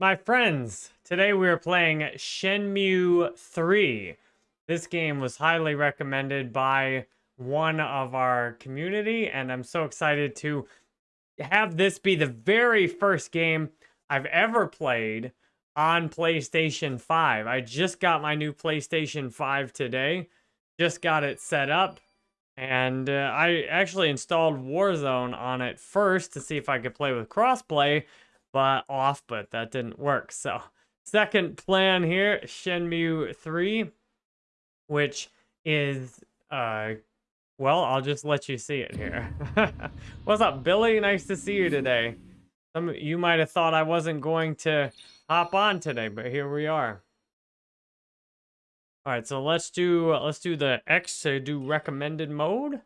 My friends, today we are playing Shenmue 3. This game was highly recommended by one of our community, and I'm so excited to have this be the very first game I've ever played on PlayStation 5. I just got my new PlayStation 5 today, just got it set up, and uh, I actually installed Warzone on it first to see if I could play with crossplay, but off, but that didn't work. So second plan here, Shenmue 3, which is, uh, well, I'll just let you see it here. What's up, Billy? Nice to see you today. Some you might have thought I wasn't going to hop on today, but here we are. All right, so let's do let's do the X to do recommended mode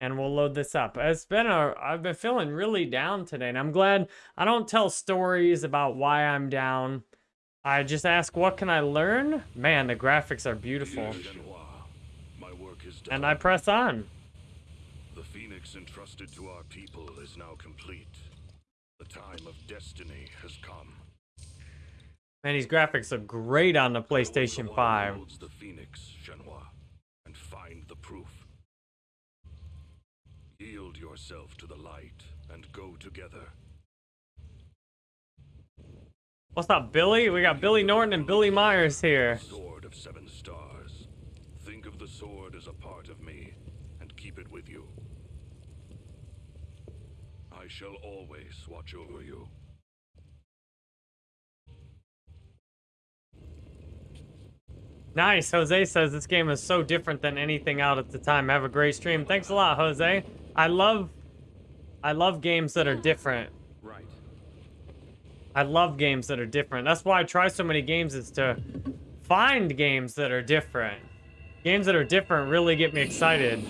and we'll load this up. It's been a, I've been feeling really down today, and I'm glad I don't tell stories about why I'm down. I just ask, what can I learn? Man, the graphics are beautiful. And I press on. The phoenix entrusted to our people is now complete. The time of destiny has come. Man, these graphics are great on the PlayStation 5. The phoenix, Shenhua, and find the proof. Yield yourself to the light and go together. What's up, Billy? We got Billy Norton and Billy Myers here. Sword of seven stars. Think of the sword as a part of me and keep it with you. I shall always watch over you. Nice. Jose says this game is so different than anything out at the time. Have a great stream. Thanks a lot, Jose. I love I love games that are different. Right. I love games that are different. That's why I try so many games is to find games that are different. Games that are different really get me excited.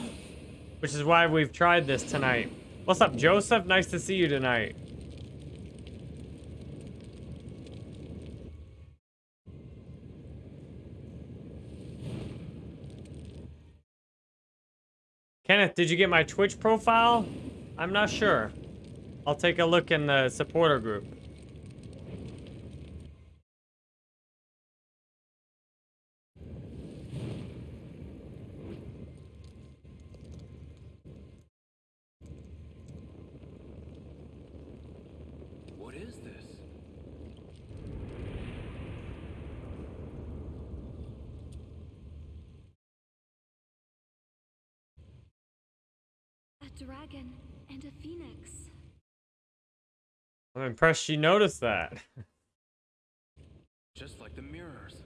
Which is why we've tried this tonight. What's up, Joseph? Nice to see you tonight. Did you get my Twitch profile? I'm not sure. I'll take a look in the supporter group. What is this? A dragon and a phoenix. I'm impressed you noticed that. Just like the mirrors.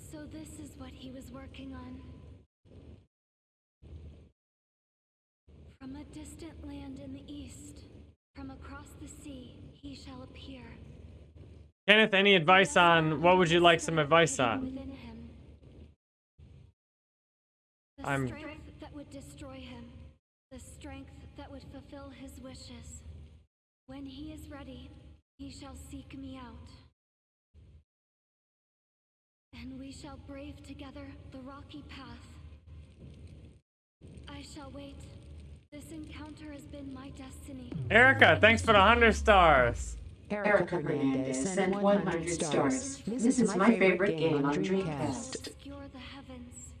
So this is what he was working on. From a distant land in the east, from across the sea, he shall appear. Kenneth, any advice on what would you like some advice on? Within him. The I'm- strength that would destroy him. The strength that would fulfill his wishes. When he is ready, he shall seek me out. And we shall brave together the rocky path. I shall wait. This encounter has been my destiny. Erica, thanks for the 100 stars. Erica Hernandez sent 100 stars. This is my favorite game on Dreamcast. Obscure the heavens.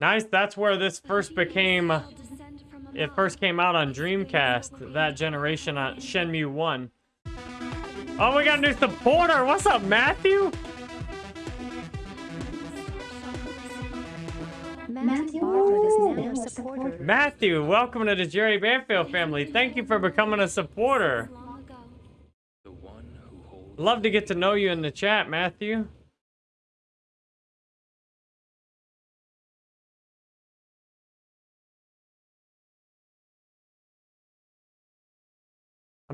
Nice, that's where this first became, Shall descend from it first came out on Dreamcast, that generation on Shenmue 1. Oh, we got a new supporter. What's up, Matthew? Matthew Bartlett is now a a supporter. Matthew, welcome to the Jerry Banfield family. Thank you for becoming a supporter. Long ago. The one who holds. Love to get to know you in the chat, Matthew.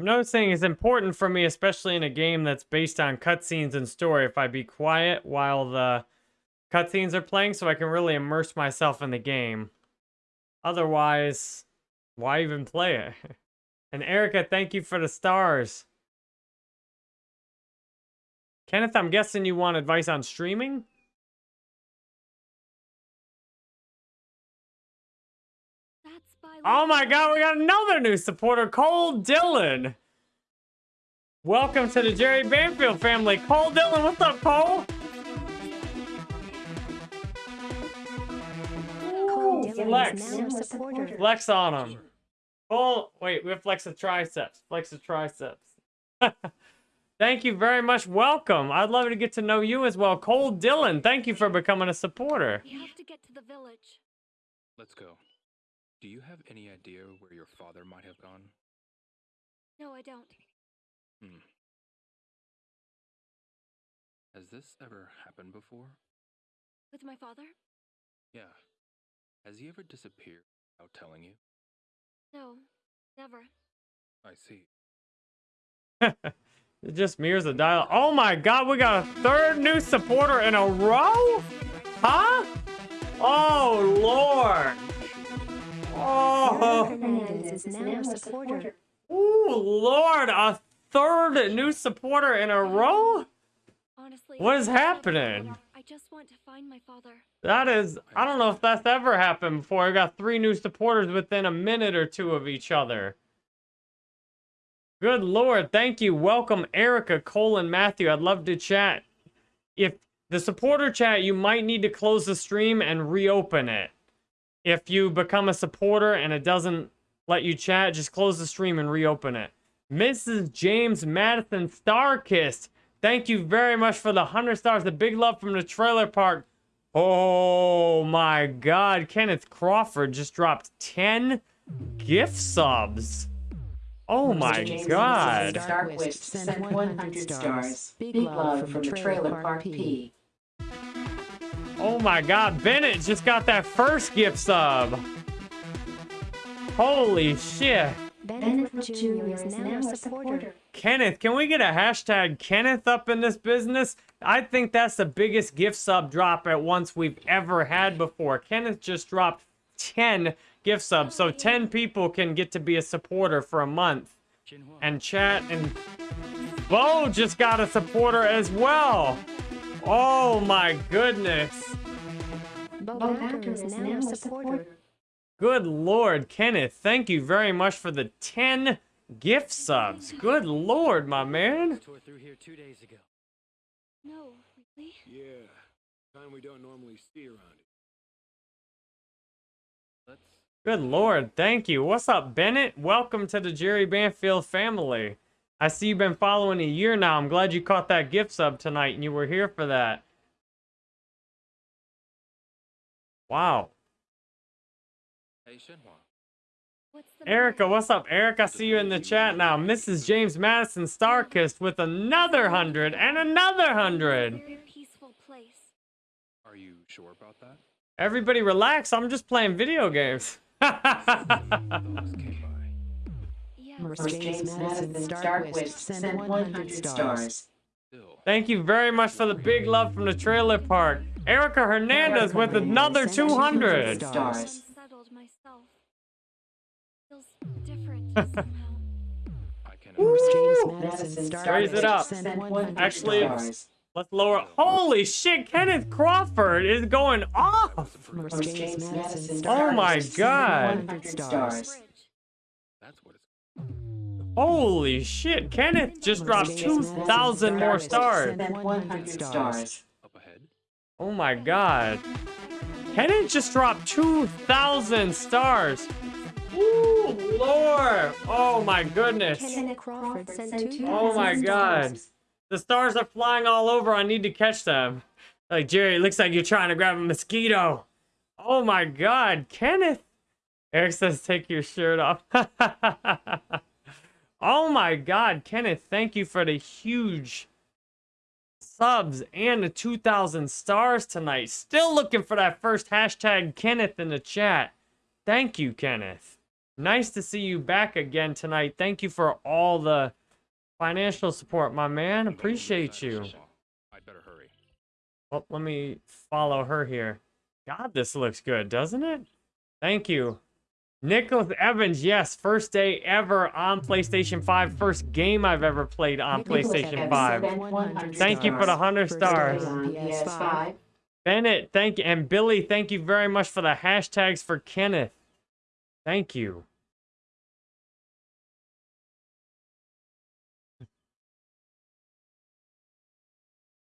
I'm noticing it's important for me, especially in a game that's based on cutscenes and story, if I be quiet while the cutscenes are playing so I can really immerse myself in the game. Otherwise, why even play it? And Erica, thank you for the stars. Kenneth, I'm guessing you want advice on streaming? Oh my god, we got another new supporter, Cole Dillon. Welcome to the Jerry Banfield family. Cole Dillon, what's up, Cole? Cole Ooh, Dillon flex. is now a supporter. Flex on him. Cole, wait, we have flex the triceps. Flex the triceps. thank you very much. Welcome. I'd love to get to know you as well. Cole Dillon, thank you for becoming a supporter. We have to get to the village. Let's go. Do you have any idea where your father might have gone? No, I don't. Hmm. Has this ever happened before? With my father? Yeah. Has he ever disappeared without telling you? No, never. I see. It just mirrors the dial. Oh my god, we got a third new supporter in a row? Huh? Oh lord. Oh. Hernandez is now a supporter. Ooh, lord, a third new supporter in a row? Honestly, What is just want to happening? I just want to find my father. That is, I don't know if that's ever happened before. I got three new supporters within a minute or two of each other. Good lord, thank you. Welcome, Erica, Cole, and Matthew. I'd love to chat. If the supporter chat, you might need to close the stream and reopen it. If you become a supporter and it doesn't let you chat, just close the stream and reopen it. Mrs. James Madison Starkist, thank you very much for the 100 stars. The big love from the trailer park. Oh my god, Kenneth Crawford just dropped 10 gift subs. Oh my James god. Starquist sent 100 stars. Big love from the Trailer Park P. Oh my god, Bennett just got that first gift sub. Holy shit. Bennett Jr. is now a supporter. Kenneth, can we get a hashtag Kenneth up in this business? I think that's the biggest gift sub drop at once we've ever had before. Kenneth just dropped 10 gift subs, so 10 people can get to be a supporter for a month. And chat and Bo just got a supporter as well. Oh my goodness. Bo Backer is now a. Good lord, Kenneth, thank you very much for the 10 gift subs. Good lord, my man. Tore through here two days ago. No, really? Yeah, kind we don't normally see around here. Good lord, thank you. What's up, Bennett? Welcome to the Jerry Banfield family. I see you've been following a year now. I'm glad you caught that gift sub tonight and you were here for that. Wow. Hey, Shenhua. What's Erica, what's up, Eric? I see you in the chat now. Mrs. James Madison Starkist with another hundred and another hundred. very peaceful place. Are you sure about that? Everybody relax. I'm just playing video games. Those came by. Yeah, Merce James Madison Starquist sent 100 stars. Thank you very much for the big love from the trailer park. Erica Hernandez with another 200. Stars. unsettled myself. Feels different somehow. I can Merce understand. James Madison Raise it up. Starquist sent 100 Actually, stars. Let's lower. Holy shit, Kenneth Crawford is going off. Merce James Madison Oh my Starquist sent God. Holy shit, Kenneth just dropped 2,000 more stars. Sent 100 stars. Oh my god. Kenneth just dropped 2,000 stars. Ooh, Lord. Oh my goodness. Kenneth Crawford sent 2,000 Oh my god. The stars are flying all over. I need to catch them. Like, Jerry, it looks like you're trying to grab a mosquito. Oh my god, Kenneth. Eric says, take your shirt off. oh my god, Kenneth, thank you for the huge subs and the 2,000 stars tonight. Still looking for that first hashtag Kenneth in the chat. Thank you, Kenneth. Nice to see you back again tonight. Thank you for all the financial support, my man. Appreciate you. I'd better hurry. Well, let me follow her here. God, this looks good, doesn't it? Thank you. Nicholas Evans, yes, first day ever on PlayStation 5, first game I've ever played on PlayStation 5. Thank you for the 100 stars. Bennett, thank you. And Billy, thank you very much for the hashtags for Kenneth. Thank you.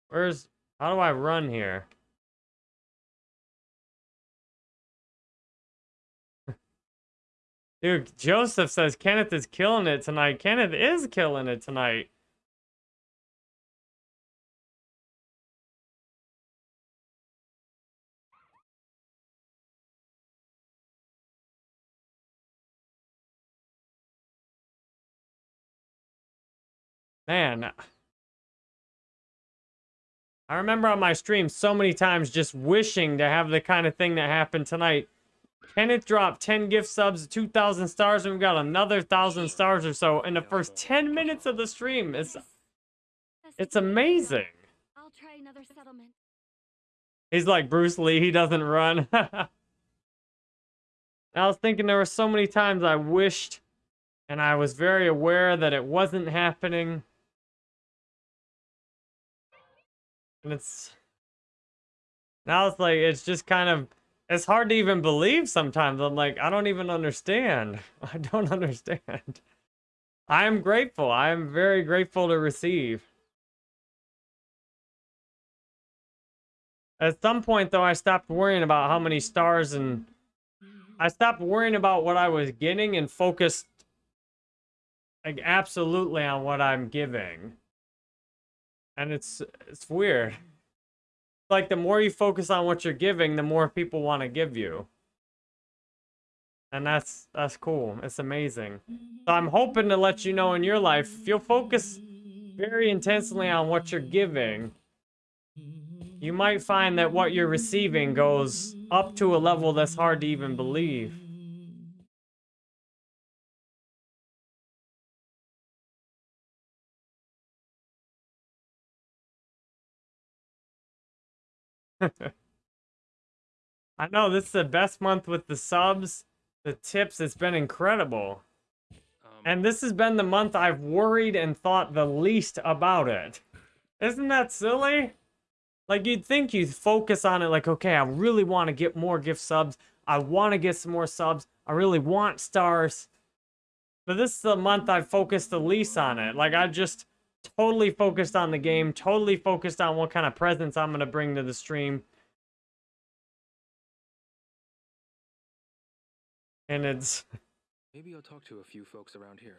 Where's, how do I run here? Dude, Joseph says Kenneth is killing it tonight. Kenneth is killing it tonight. Man. I remember on my stream so many times just wishing to have the kind of thing that happened tonight. Kenneth dropped 10 gift subs, 2,000 stars, and we got another 1,000 stars or so in the first 10 minutes of the stream. It's, it's amazing. I'll try another settlement. He's like Bruce Lee, he doesn't run. I was thinking there were so many times I wished and I was very aware that it wasn't happening. And it's now it's like it's just kind of it's hard to even believe sometimes. I'm like, I don't even understand. I don't understand. I am grateful. I am very grateful to receive. At some point, though, I stopped worrying about how many stars and I stopped worrying about what I was getting and focused like absolutely on what I'm giving. And it's it's weird. Like the more you focus on what you're giving, the more people want to give you. And that's that's cool. It's amazing. So I'm hoping to let you know in your life, if you'll focus very intensely on what you're giving, you might find that what you're receiving goes up to a level that's hard to even believe. I know this is the best month with the subs, the tips. It's been incredible. Um, And this has been the month I've worried and thought the least about it. Isn't that silly? Like you'd think you'd focus on it like, okay, I really want to get more gift subs. I want to get some more subs. I really want stars. But this is the month I focused the least on it. Like I just totally focused on the game, totally focused on what kind of presents I'm going to bring to the stream. And it's maybe I'll talk to a few folks around here.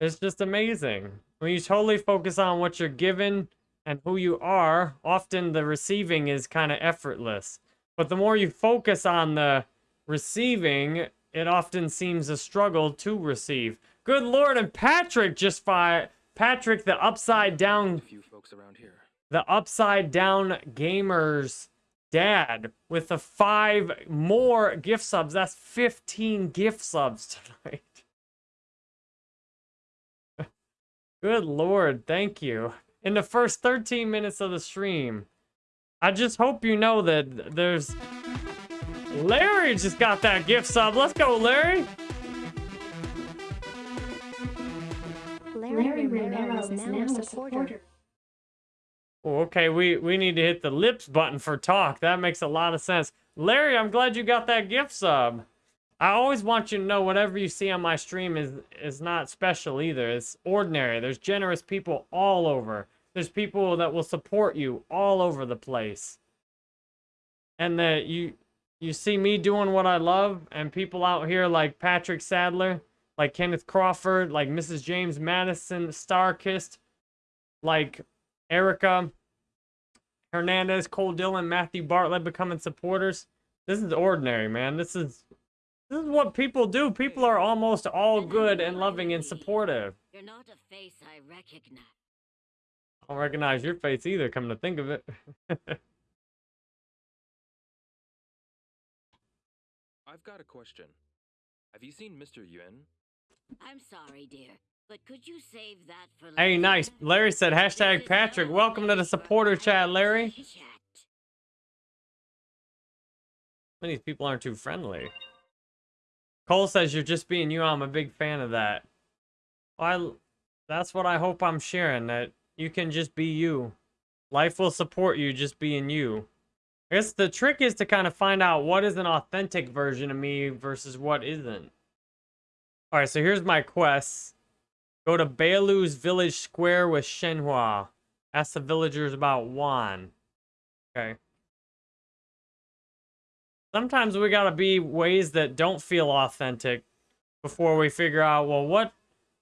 It's just amazing. When you totally focus on what you're given and who you are, often the receiving is kind of effortless. But the more you focus on the receiving, it often seems a struggle to receive. Good lord, and Patrick just fired. Patrick, the upside A down, few folks around here. the upside down gamers dad with the five more gift subs. That's 15 gift subs tonight. Good lord, thank you. In the first 13 minutes of the stream. I just hope you know that there's... Larry just got that gift sub. Let's go, Larry. Larry Romero is now a supporter. Oh, okay, we, we need to hit the lips button for talk. That makes a lot of sense. Larry, I'm glad you got that gift sub. I always want you to know whatever you see on my stream is is not special either. It's ordinary. There's generous people all over. There's people that will support you all over the place. And that you you see me doing what I love and people out here like Patrick Sadler, like Kenneth Crawford, like Mrs. James Madison, Starkist, like Erica Hernandez, Cole Dillon, Matthew Bartlett becoming supporters. This is ordinary, man. This is this is what people do. People are almost all good and loving and supportive. You're not a face I recognize. I don't recognize your face either, come to think of it. I've got a question. Have you seen Mr. Yuan? I'm sorry, dear, but could you save that for hey, nice. Larry said, hashtag Patrick. Welcome to the supporter chat, Larry. These people aren't too friendly. Cole says you're just being you. I'm a big fan of that. Well, I, that's what I hope I'm sharing, that you can just be you. Life will support you just being you. I guess the trick is to kind of find out what is an authentic version of me versus what isn't. Alright, so here's my quest. Go to Bailu's Village Square with Shenhua. Ask the villagers about Yuan. Okay. Sometimes we gotta be ways that don't feel authentic before we figure out, well, what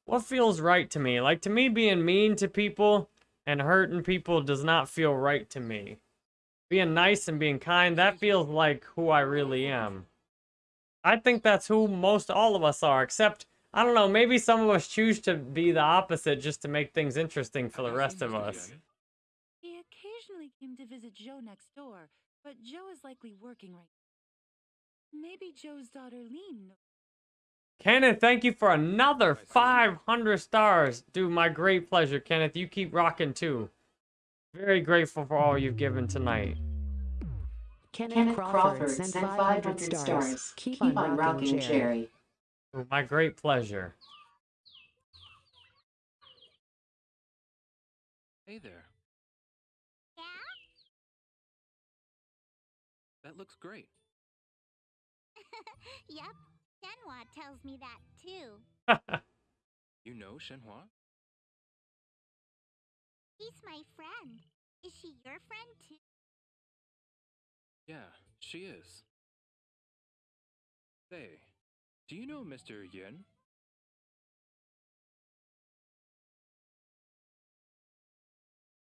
what feels right to me? Like to me, being mean to people and hurting people does not feel right to me. Being nice and being kind, that feels like who I really am. I think that's who most all of us are, except, I don't know, maybe some of us choose to be the opposite just to make things interesting for the rest of us. He occasionally came to visit Joe next door, but Joe is likely working right now. Maybe Joe's daughter Lean. Kenneth, thank you for another 500 stars. Dude, my great pleasure, Kenneth. You keep rocking too. Very grateful for all you've given tonight. Kenneth, Kenneth Crawford, sent 500 stars. Keep, on, rocking, Jerry. Ooh, My great pleasure. Hey there. Yeah? That looks great. yep. Shenhua tells me that too. You know Shenhua? He's my friend. Is she your friend too? Yeah, she is. Say, do you know Mr. Yin?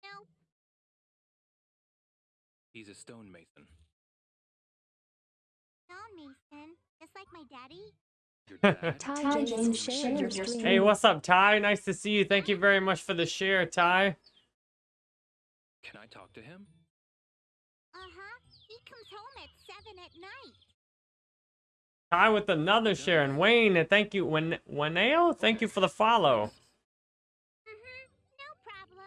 No. He's a stonemason. Stone Mason. Just like my daddy? Ty, James shared your stream. Hey, what's up, Ty? Nice to see you. Thank you very much for the share, Ty. Can I talk to him? Uh-huh. He comes home at night. Ty with another Sharon Wayne, and thank you. Wen Weneo, thank you for the follow. Mm-hmm. No problem.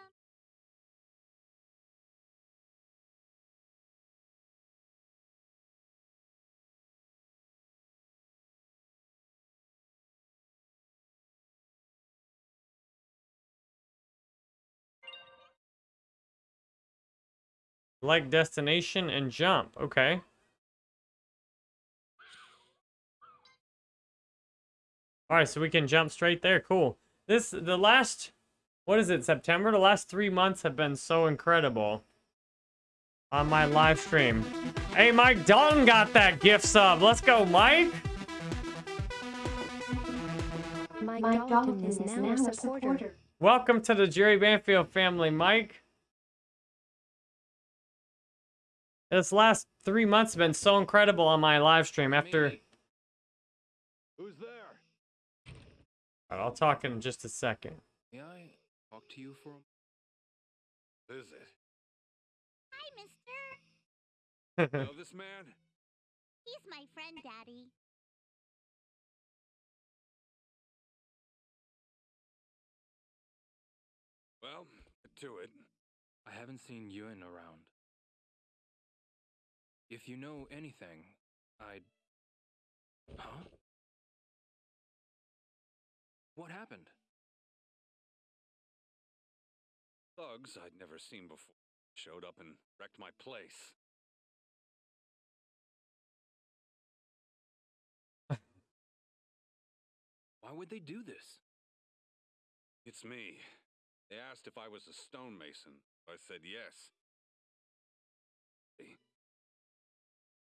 Like destination and jump. Okay. All right, so we can jump straight there. Cool. This the last what is it? September. The last 3 months have been so incredible on my live stream. Hey, Mike Dalton got that gift sub. Let's go, Mike. Mike, Dalton is now a supporter. Welcome to the Jerry Banfield family, Mike. This last three months have been so incredible on my live stream. After, I'll talk in just a second. May I talk to you for a Is it? Hi, mister. know this man? He's my friend, Daddy. Well, get to it. I haven't seen Yuan around. If you know anything, I'd. Huh? What happened? Thugs I'd never seen before showed up and wrecked my place. Why would they do this? It's me. They asked if I was a stonemason. I said yes.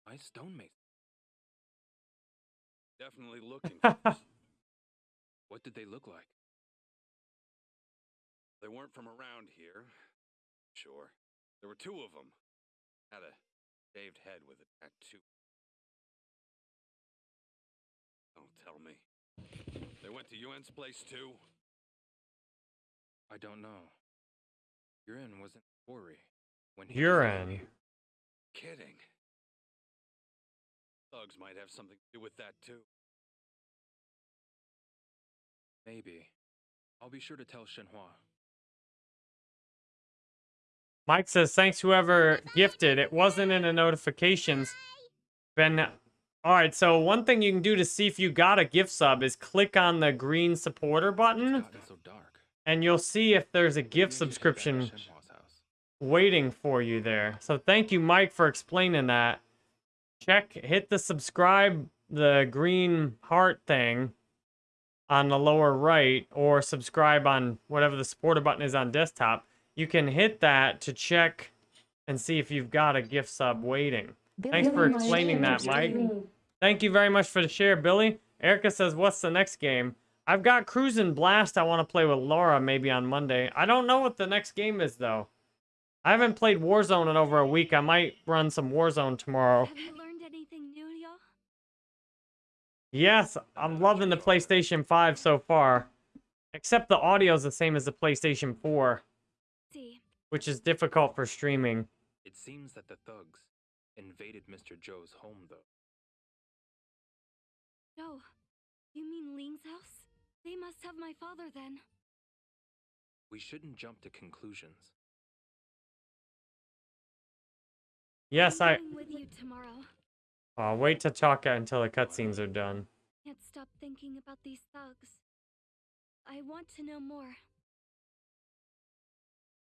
I stonemason. Definitely looking for us. What did they look like? They weren't from around here. Sure. There were two of them. Had a shaved head with a tattoo. Don't tell me. They went to Yuan's place too? I don't know. Yuen wasn't Ori when he was Kidding. Thugs might have something to do with that too. Maybe. I'll be sure to tell Shenhua. Mike says, thanks whoever gifted. It wasn't in the notifications. Been all right. So one thing you can do to see if you got a gift sub is click on the green supporter button, It's gotten so dark. and you'll see if there's a gift I should head back to subscription waiting for you there. So thank you, Mike, for explaining that. Check, hit the subscribe, the green heart thing on the lower right, or subscribe on whatever the supporter button is on desktop. you can hit that to check and see if you've got a gift sub waiting. Thanks for explaining that, Mike. Thank you very much for the share, Billy. Erica says, what's the next game? I've got Cruisin' Blast I want to play with Laura maybe on Monday. I don't know what the next game is, though. I haven't played Warzone in over a week. I might run some Warzone tomorrow. Yes, I'm loving the PlayStation 5 so far. Except the audio is the same as the PlayStation 4, See, which is difficult for streaming. It seems that the thugs invaded Mr. Joe's home, though. Joe, you mean Ling's house? They must have my father then. We shouldn't jump to conclusions. Yes, I'm I... with you tomorrow. I'll wait to talk until the cutscenes are done. Can't stop thinking about these thugs. I want to know more.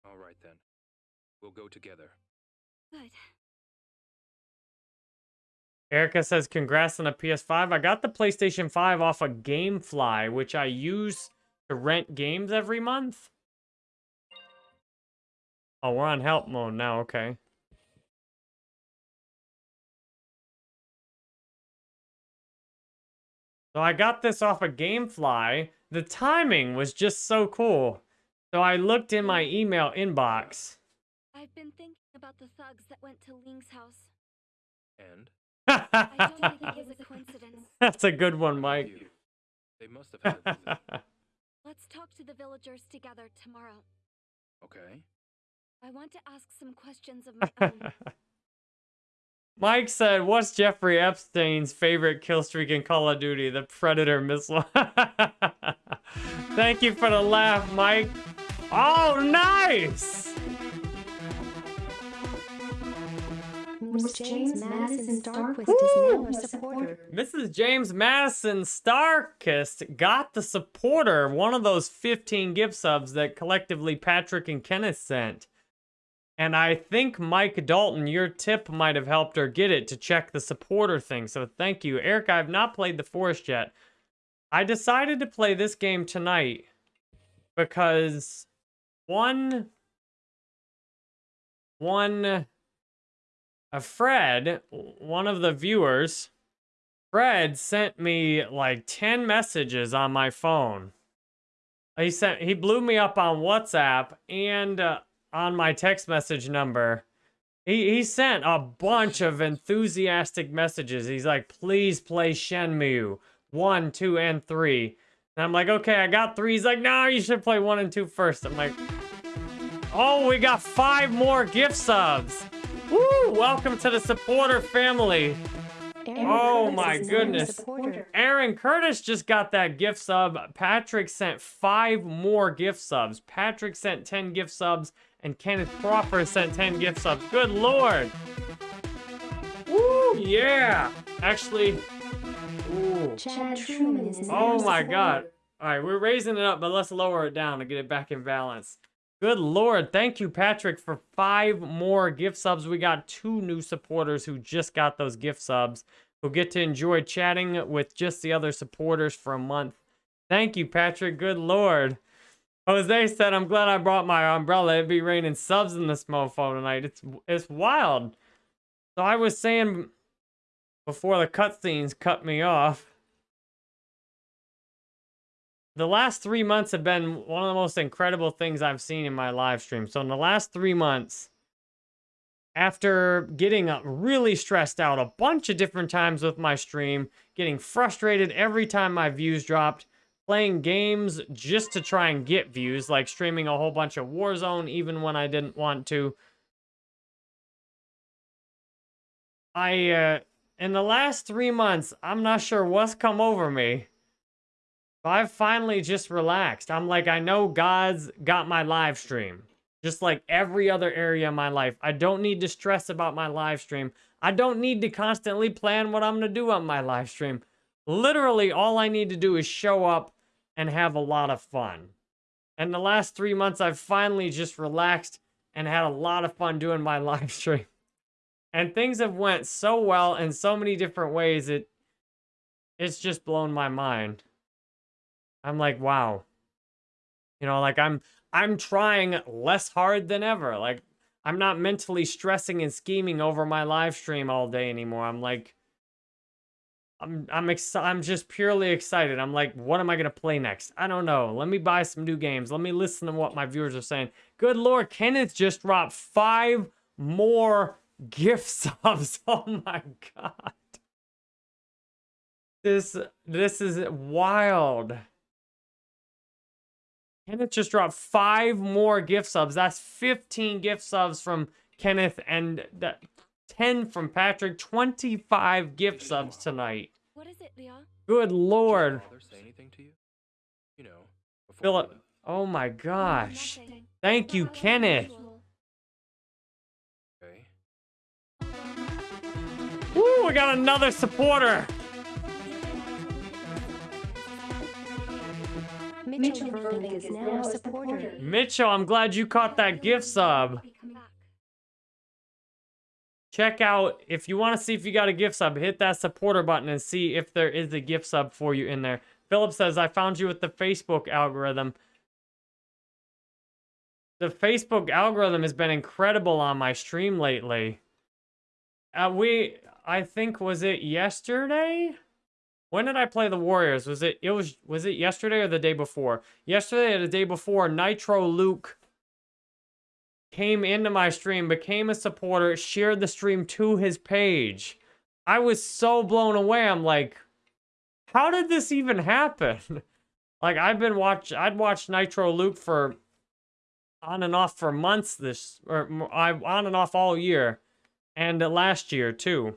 All right, then. We'll go together. Good. Erica says, congrats on the PS5. I got the PlayStation 5 off of Gamefly, which I use to rent games every month. Oh, we're on help mode now, okay. So I got this off of Gamefly. The timing was just so cool. So I looked in my email inbox. I've been thinking about the thugs that went to Ling's house. And? I don't think it was a coincidence. That's a good one, Mike. You. They must have had a visit. Let's talk to the villagers together tomorrow. Okay. I want to ask some questions of my own. Mike said, "What's Jeffrey Epstein's favorite kill streak in Call of Duty? The Predator missile." Thank you for the laugh, Mike. Oh, nice! Miss James Madison Starquist is now a supporter. Mrs. James Madison Starkist got the supporter, one of those 15 gift subs that collectively Patrick and Kenneth sent. And I think Mike Dalton, your tip might have helped her get it to check the supporter thing. So thank you. Eric, I have not played The Forest yet. I decided to play this game tonight because one, one, a Fred, one of the viewers, Fred sent me like 10 messages on my phone. He sent, he blew me up on WhatsApp and uh, on my text message number. He, he sent a bunch of enthusiastic messages. He's like, please play Shenmue 1, 2, and 3. And I'm like, okay, I got 3. He's like, no, you should play 1 and 2 first. I'm like, oh, we got 5 more gift subs. Woo, welcome to the supporter family. Aaron Oh Curtis my is now a goodness. Aaron Curtis just got that gift sub. Patrick sent five more gift subs. Patrick sent 10 gift subs, and Kenneth Crawford sent 10 gift subs. Good lord. Woo, yeah. Actually, ooh. Chad Truman is now Oh my supporter. god. All right, we're raising it up, but let's lower it down to get it back in balance. Good lord. Thank you, Patrick, for five more gift subs. We got two new supporters who just got those gift subs who get to enjoy chatting with just the other supporters for a month. Thank you, Patrick. Good lord. Jose said, I'm glad I brought my umbrella. It'd be raining subs in this mofo tonight. It's it's wild. So I was saying before the cutscenes cut me off the last three months have been one of the most incredible things I've seen in my live stream. So in the last three months, after getting really stressed out a bunch of different times with my stream, getting frustrated every time my views dropped, playing games just to try and get views, like streaming a whole bunch of Warzone even when I didn't want to. I, uh, in the last three months, I'm not sure what's come over me. But I've finally just relaxed. I'm like, I know God's got my live stream. Just like every other area of my life. I don't need to stress about my live stream. I don't need to constantly plan what I'm going to do on my live stream. Literally, all I need to do is show up and have a lot of fun. And the last three months, I've finally just relaxed and had a lot of fun doing my live stream. And things have went so well in so many different ways. It, it's just blown my mind. I'm like, wow. You know, like I'm I'm trying less hard than ever. Like I'm not mentally stressing and scheming over my live stream all day anymore. I'm like I'm I'm ex- I'm just purely excited. I'm like, what am I gonna play next? I don't know. Let me buy some new games. Let me listen to what my viewers are saying. Good lord, Kenneth just dropped five more gift subs. Oh my god. This this is wild. Kenneth just dropped five more gift subs. That's 15 gift subs from Kenneth and that 10 from Patrick. 25 gift subs tonight. What is it, Leon? Good Did your lord. say anything to you? You know, Philip. Oh my gosh. Nothing. Thank you, Kenneth. unusual. Okay. Woo, we got another supporter. Mitchell Burbank is now a supporter. Mitchell, I'm glad you caught that gift sub. Check out, if you want to see if you got a gift sub, hit that supporter button and see if there is a gift sub for you in there. Philip says, I found you with the Facebook algorithm. The Facebook algorithm has been incredible on my stream lately. Uh, we, I think, was it yesterday? When did I play the Warriors? Was it, it was, was it yesterday or the day before? Yesterday or the day before, Nitro Luke came into my stream, became a supporter, shared the stream to his page. I was so blown away. I'm like, how did this even happen? like I've been watch I'd watched Nitro Luke for on and off for months this or I on and off all year and uh, last year too.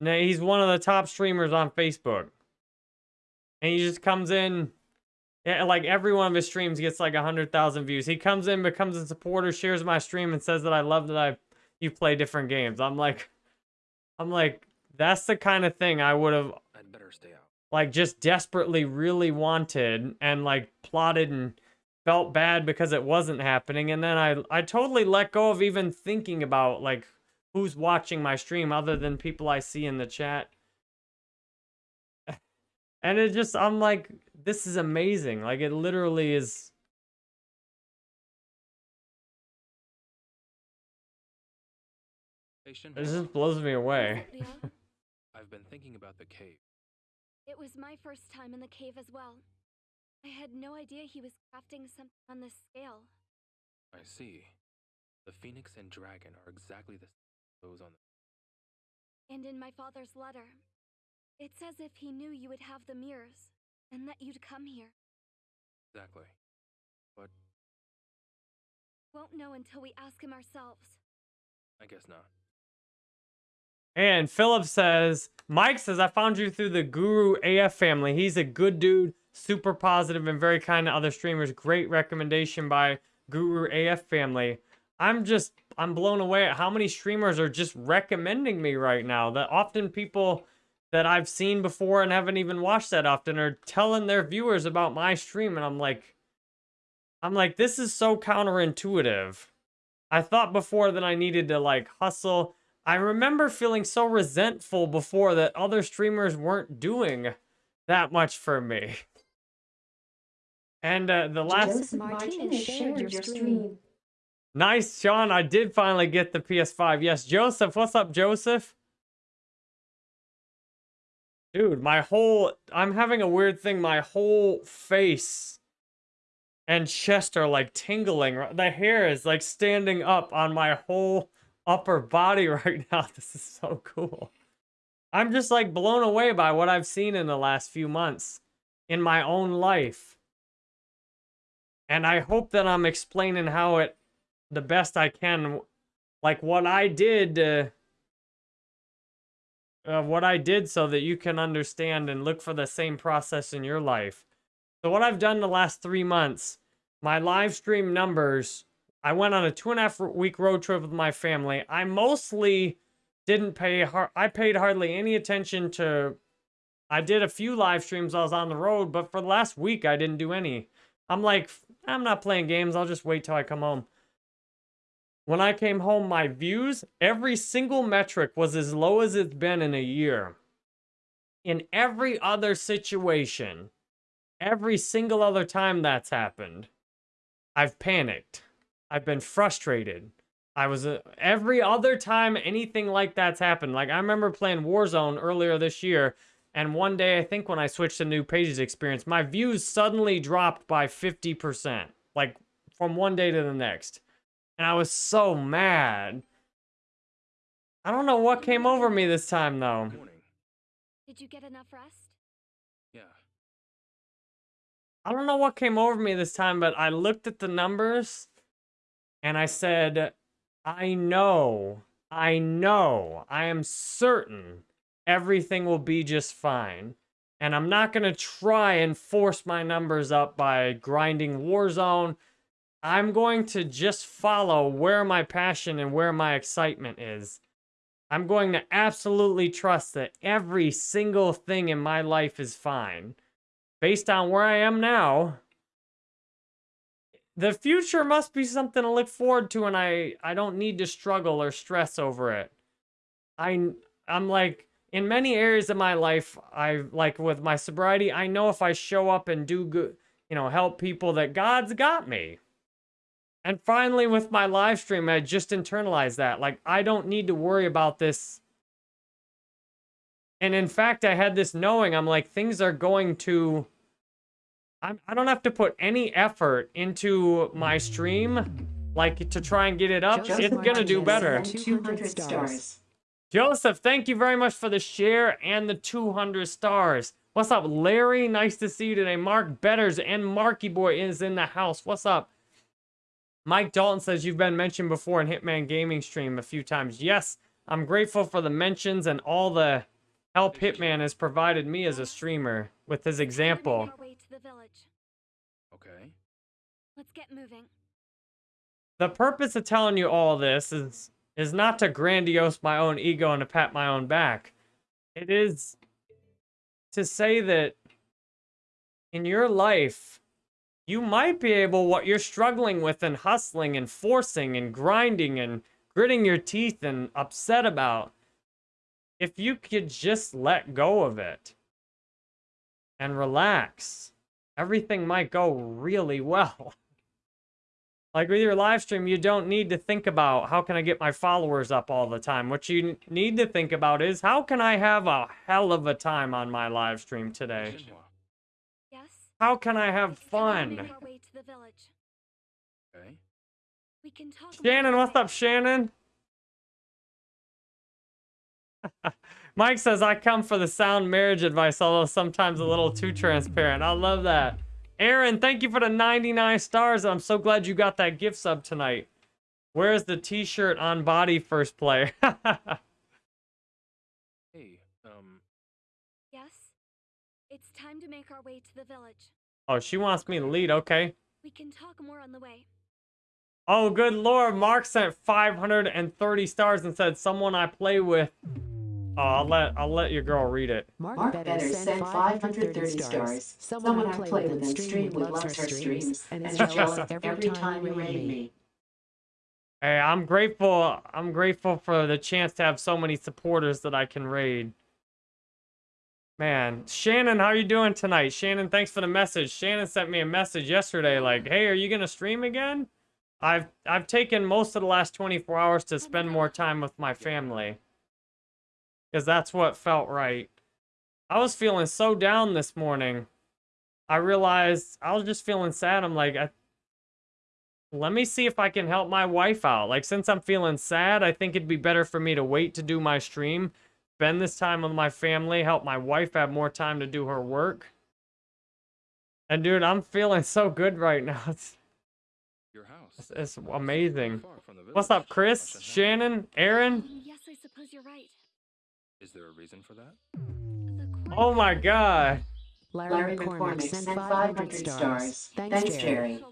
Now he's one of the top streamers on Facebook. And he just comes in yeah, like every one of his streams gets like a hundred thousand views. He comes in, becomes a supporter, shares my stream, and says that I love that I you play different games. I'm like, I'm like, that's the kind of thing I would have I'd better stay out. like just desperately really wanted and like plotted and felt bad because it wasn't happening. And then I I totally let go of even thinking about like who's watching my stream other than people I see in the chat. And it just, I'm like, this is amazing. Like, it literally is. Hey, Shin, It just blows me away. What is it, Leon? I've been thinking about the cave. It was my first time in the cave as well. I had no idea he was crafting something on this scale. I see. The phoenix and dragon are exactly the same those on the. And in my father's letter, it's as if he knew you would have the mirrors and that you'd come here. Exactly. But Won't know until we ask him ourselves. I guess not. And Philip says, Mike says, I found you through the Guru AF family. He's a good dude, super positive, and very kind to other streamers. Great recommendation by Guru AF family. I'm just, I'm blown away at how many streamers are just recommending me right now. That often people that I've seen before and haven't even watched that often are telling their viewers about my stream. And I'm like, I'm like, this is so counterintuitive. I thought before that I needed to like hustle. I remember feeling so resentful before that other streamers weren't doing that much for me. And uh, the last Joseph Martinez shared your stream. nice, Sean. I did finally get the PS5. Yes, Joseph. What's up, Joseph? Dude, my whole I'm having a weird thing. My whole face and chest are like tingling. The hair is like standing up on my whole upper body right now. This is so cool. I'm just like blown away by what I've seen in the last few months in my own life. And I hope that I'm explaining how it the best I can like what I did uh, what I did so that you can understand and look for the same process in your life. So what I've done the last three months, my live stream numbers, I went on a two and a half week road trip with my family. I mostly didn't pay, I paid hardly any attention to, I did a few live streams I was on the road, but for the last week I didn't do any. I'm like, I'm not playing games, I'll just wait till I come home. When I came home, my views, every single metric was as low as it's been in a year. In every other situation, every single other time that's happened, I've panicked. I've been frustrated. I was uh, every other time anything like that's happened. Like I remember playing Warzone earlier this year, and one day I think when I switched to new pages experience, my views suddenly dropped by 50%. Like from one day to the next. And I was so mad. I don't know what came over me this time though. Did you get enough rest? Yeah. I don't know what came over me this time, but I looked at the numbers and I said, I know, I know, I am certain everything will be just fine. And I'm not going to try and force my numbers up by grinding Warzone. I'm going to just follow where my passion and where my excitement is. I'm going to absolutely trust that every single thing in my life is fine. Based on where I am now, the future must be something to look forward to and I I don't need to struggle or stress over it. I I'm like in many areas of my life, I like with my sobriety, I know if I show up and do good, you know, help people that God's got me. And finally with my live stream, I just internalized that. Like I don't need to worry about this. And in fact, I had this knowing I'm like things are going to I'm, I don't have to put any effort into my stream, like to try and get it up. Joseph it's gonna do Martinez better. sent 200 stars. Joseph, thank you very much for the share and the 200 stars. What's up, Larry? Nice to see you today. Mark Betters and Marky Boy is in the house. What's up? Mike Dalton says you've been mentioned before in Hitman Gaming stream a few times. Yes, I'm grateful for the mentions and all the help Hitman has provided me as a streamer with his example. make our way to the village. Okay. Let's get moving. The purpose of telling you all this is is not to grandiose my own ego and to pat my own back. It is to say that in your life, you might be able what you're struggling with and hustling and forcing and grinding and gritting your teeth and upset about. If you could just let go of it and relax, everything might go really well. Like with your live stream, you don't need to think about how can I get my followers up all the time. What you need to think about is how can I have a hell of a time on my live stream today? Shenhua. Yes? How can I have It's time to fun? way to the village. Okay. We can talk Shannon, what's up, Shannon? Mike says, I come for the sound marriage advice, although sometimes a little too transparent. I love that. Aaron, thank you for the 99 stars. I'm so glad you got that gift sub tonight. Where's the t-shirt on body first play? Hey, um, Yes? It's time to make our way to the village. oh, she wants me to lead. Okay. We can talk more on the way. Oh, good lord. Mark sent 530 stars and said, someone I play with. Oh, I'll let, I'll let your girl read it. Mark Betters sent 530 stars. Someone I play with and stream with loves her streams and is jealous every time you raid me. Hey, I'm grateful. I'm grateful for the chance to have so many supporters that I can raid. Man, Shannon, how are you doing tonight? Shannon, thanks for the message. Shannon sent me a message yesterday like, "Hey, are you going to stream again?" I've I've taken most of the last 24 hours to spend more time with my family. Cuz that's what felt right. I was feeling so down this morning. I realized I was just feeling sad. I'm like, I let me see if I can help my wife out. Like, since I'm feeling sad, I think it'd be better for me to wait to do my stream, spend this time with my family, help my wife have more time to do her work. And dude, I'm feeling so good right now. It's, your house. it's, it's amazing. Far from the What's up. Chris? Much to have. Shannon? Aaron? Mm, yes, I suppose you're right. Is there a reason for that? Oh my god. Larry McCormick sent 500 stars. Thanks, Jerry. Special one, but I'm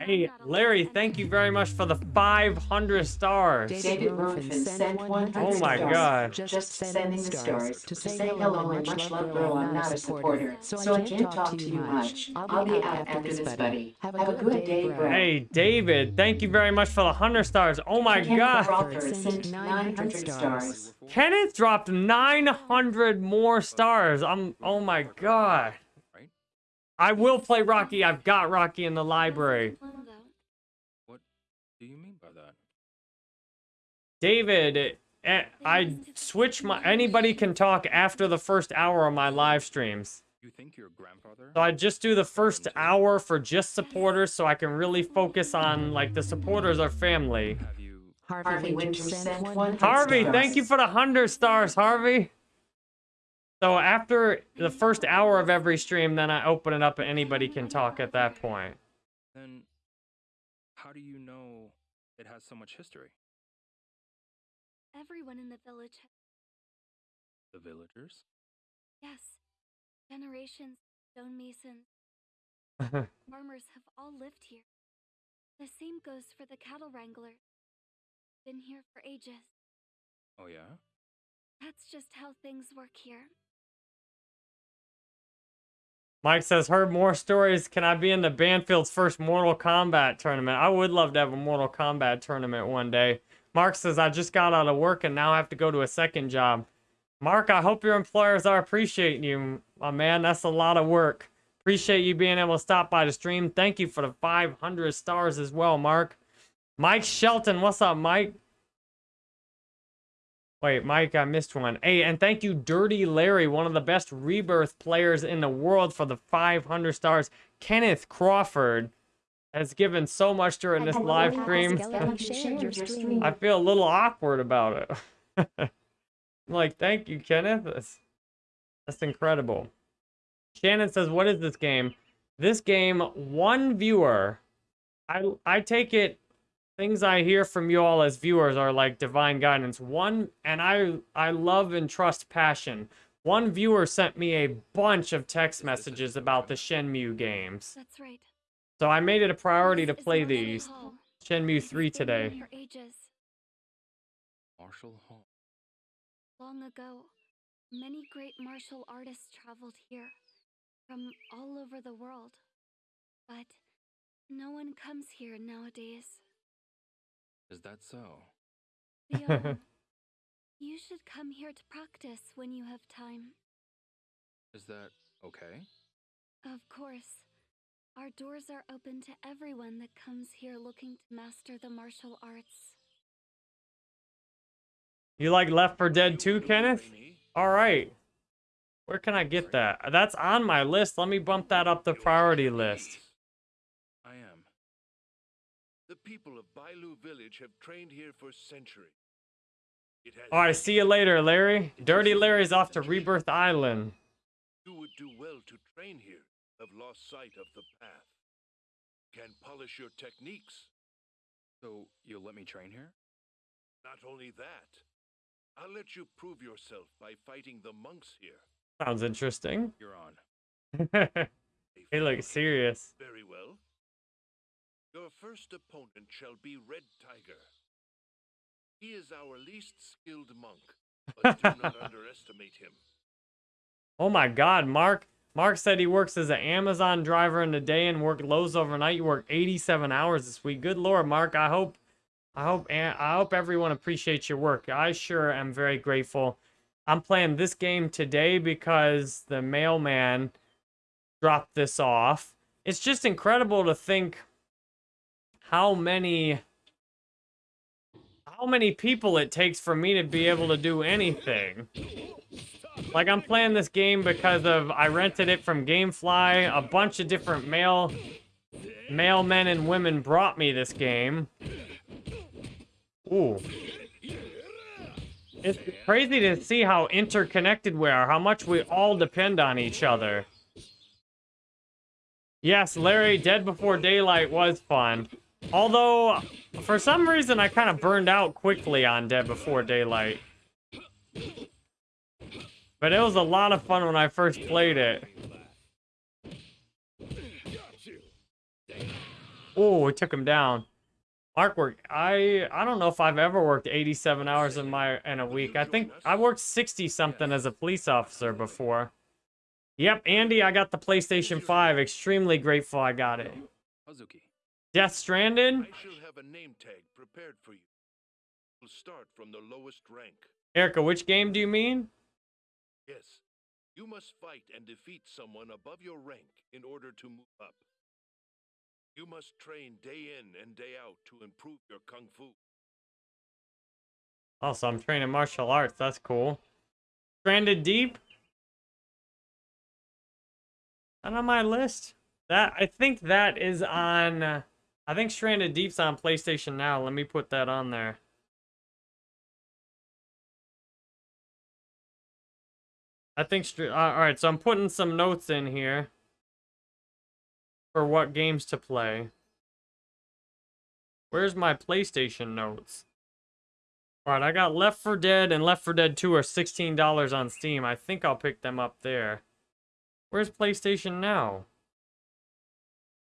Hey, Larry, thank you very much for the 500 stars. David Ronfin sent 100 Oh my stars. God. Just sending the stars to say hello and much love, bro. I'm not a supporter, so I can't talk to you much. I'll be out after this, buddy. Have a good day, bro. Hey, David, thank you very much for the 100 stars. Oh my god. Sent 900 stars. Kenneth dropped 900 more stars. I'm, oh my god. Right? I will play Rocky. I've got Rocky in the library. What do you mean by that? David, eh, I switch my. Anybody can talk after the first hour of my live streams. You think your grandfather? So I just do the first hour for just supporters so I can really focus on, like, the supporters are family. Have you? Harvey Winter sent 100 Harvey, thank you for the 100 stars, Harvey. So after the first hour of every stream, then I open it up and anybody can talk at that point. Then, how do you know it has so much history? Everyone in the village, The villagers? yes, generations of stonemasons, farmers have all lived here. The same goes for the cattle wranglers. Been here for ages. Oh yeah. That's just how things work here. Mike says, heard more stories. Can I be in the Banfield's first Mortal Kombat tournament? I would love to have a Mortal Kombat tournament one day. Mark says, I just got out of work and now I have to go to a second job. Mark, I hope your employers are appreciating you, my man. That's a lot of work. Appreciate you being able to stop by the stream. Thank you for the 500 stars as well, Mark. Mike Shelton, what's up, Mike? Wait, Mike, I missed one. Hey, and thank you, Dirty Larry, one of the best rebirth players in the world for the 500 stars. Kenneth Crawford has given so much during this live stream. I feel a little awkward about it. I'm like, thank you, Kenneth. That's, that's incredible. Shannon says, what is this game? This game, one viewer. I I take it things I hear from you all as viewers are like divine guidance. One, and I I love and trust passion. One viewer sent me a bunch of text messages about the Shenmue games. That's right. So I made it a priority to play these. Shenmue 3 It's been here today. For. Marshall Hall. Long ago, many great martial artists traveled here from all over the world. But no one comes here nowadays. Is that so? Leon, you should come here to practice when you have time. Is that okay? Of course. Our doors are open to everyone that comes here looking to master the martial arts. You like Left 4 Dead 2, Kenneth? All right. Where can I get that? That's on my list. Let me bump that up the priority list. I am. The people of Bailu village have trained here for centuries. All right, see you later, Larry. Dirty Larry's off to Rebirth Island. You would do well to train here, have lost sight of the path. Can polish your techniques. So you'll let me train here? Not only that, I'll let you prove yourself by fighting the monks here. Sounds interesting. You're on. A he looks serious. Very well. Your first opponent shall be Red Tiger. He is our least skilled monk, but do not underestimate him. Oh my god, Mark. Mark said he works as an Amazon driver in the day and worked Lowe's overnight. You work 87 hours this week. Good lord, Mark. I hope I hope and I hope everyone appreciates your work. I sure am very grateful. I'm playing this game today because the mailman dropped this off. It's just incredible to think how many how many people it takes for me to be able to do anything. Like I'm playing this game because of I rented it from GameFly. A bunch of different male male men and women brought me this game. Ooh. It's crazy to see how interconnected we are, how much we all depend on each other. Yes, Larry, Dead Before Daylight was fun. Although, for some reason, I kind of burned out quickly on Dead Before Daylight. But it was a lot of fun when I first played it. Oh, we took him down. Mark worked. I I don't know if I've ever worked 87 hours in my in a week. I think I worked 60 something as a police officer before. Yep, Andy, I got the PlayStation 5. Extremely grateful I got it. Death Stranded? I shall have a name tag prepared for you. We'll start from the lowest rank. Erica, which game do you mean? Yes, You must fight and defeat someone above your rank in order to move up. You must train day in and day out to improve your kung fu. Oh, so I'm training martial arts. That's cool. Stranded Deep. Not on my list. That I think that is on. Uh, I think Stranded Deep's on PlayStation now. Let me put that on there. I think. Uh, all right, so I'm putting some notes in here for what games to play. Where's my PlayStation notes? Alright, I got Left 4 Dead and Left 4 Dead 2 are $16 on Steam. I think I'll pick them up there. Where's PlayStation Now?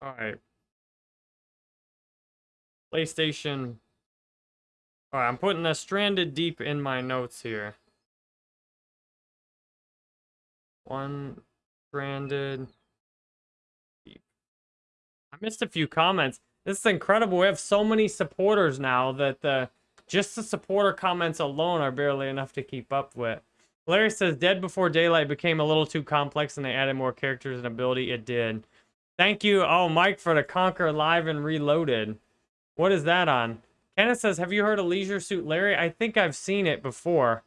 Alright. PlayStation. Alright, I'm putting a Stranded Deep in my notes here. One Stranded Deep. I missed a few comments. This is incredible. We have so many supporters now that the just the supporter comments alone are barely enough to keep up with. Larry says Dead Before Daylight became a little too complex and they added more characters and ability. It did. Thank you, oh Mike, for the Conker Live and Reloaded. What is that on? Kenneth says, have you heard of Leisure Suit Larry? I think I've seen it before.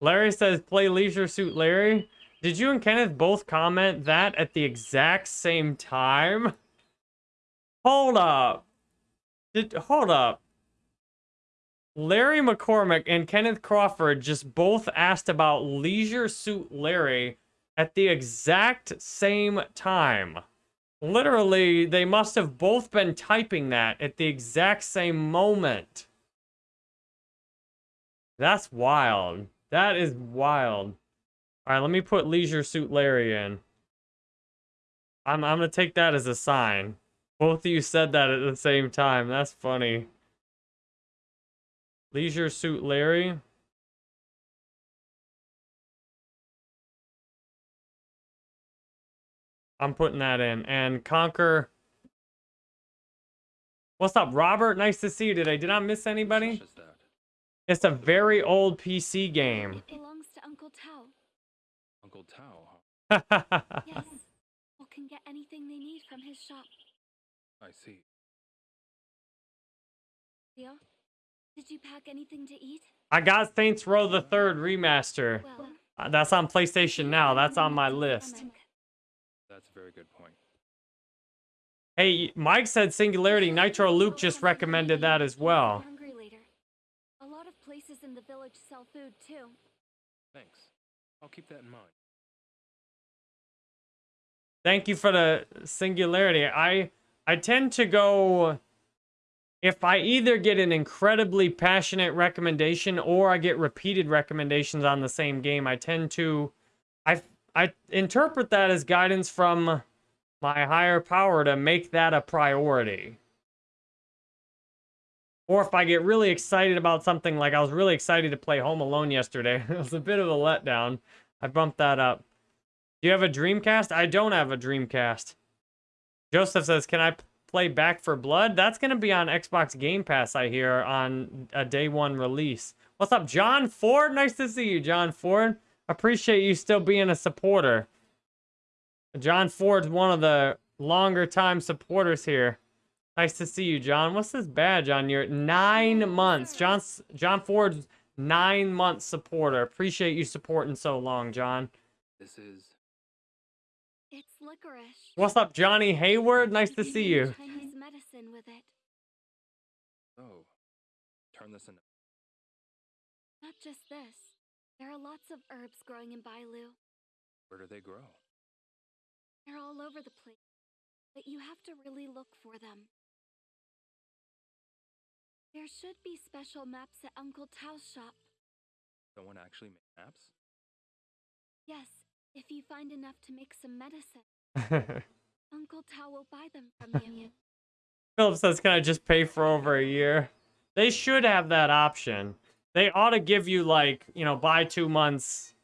Larry says, play Leisure Suit Larry. Did you and Kenneth both comment that at the exact same time? Hold up. Did, hold up. Larry McCormick and Kenneth Crawford just both asked about Leisure Suit Larry at the exact same time. Literally, they must have both been typing that at the exact same moment. That's wild. That is wild. All right, let me put Leisure Suit Larry in. I'm I'm gonna take that as a sign. Both of you said that at the same time. That's funny. Leisure Suit Larry. I'm putting that in. And Conker. What's up, Robert? Nice to see you today. Did I miss anybody? Such as that. It's a very old PC game. It belongs to Uncle Tao. Uncle Tao, huh? Yes. People can get anything they need from his shop. I see. Ryo, did you pack anything to eat? I got Saints Row the Third remaster. Well, Uh, That's on PlayStation now. That's on my list. That's a very good point. Hey, Mike said Singularity. Nitro Luke just recommended that as well. Hungry later. A lot of places in the village sell food too. Thanks. I'll keep that in mind. Thank you for the singularity. I I tend to go if I either get an incredibly passionate recommendation or I get repeated recommendations on the same game, I tend to I I interpret that as guidance from my higher power to make that a priority. Or if I get really excited about something, like I was really excited to play Home Alone yesterday. it was a bit of a letdown. I bumped that up. Do you have a Dreamcast? I don't have a Dreamcast. Joseph says, can I play Back 4 Blood? That's going to be on Xbox Game Pass, I hear, on a day one release. What's up, John Ford? Nice to see you, John Ford. Appreciate you still being a supporter. John Ford's one of the longer time supporters here. Nice to see you, John. What's this badge on your nine months? John John Ford's nine month supporter. Appreciate you supporting so long, John. This is It's licorice. What's up, Johnny Hayward? Nice to see you. Chinese medicine with it. oh. Turn this into Not just this. There are lots of herbs growing in Bailu. where do they grow? They're all over the place. But you have to really look for them. There should be special maps at Uncle Tao's shop. Someone actually made maps? Yes, if you find enough to make some medicine, Uncle Tao will buy them from you. Philip says, can I just pay for over a year? They should have that option. They ought to give you, like, you know, buy two months.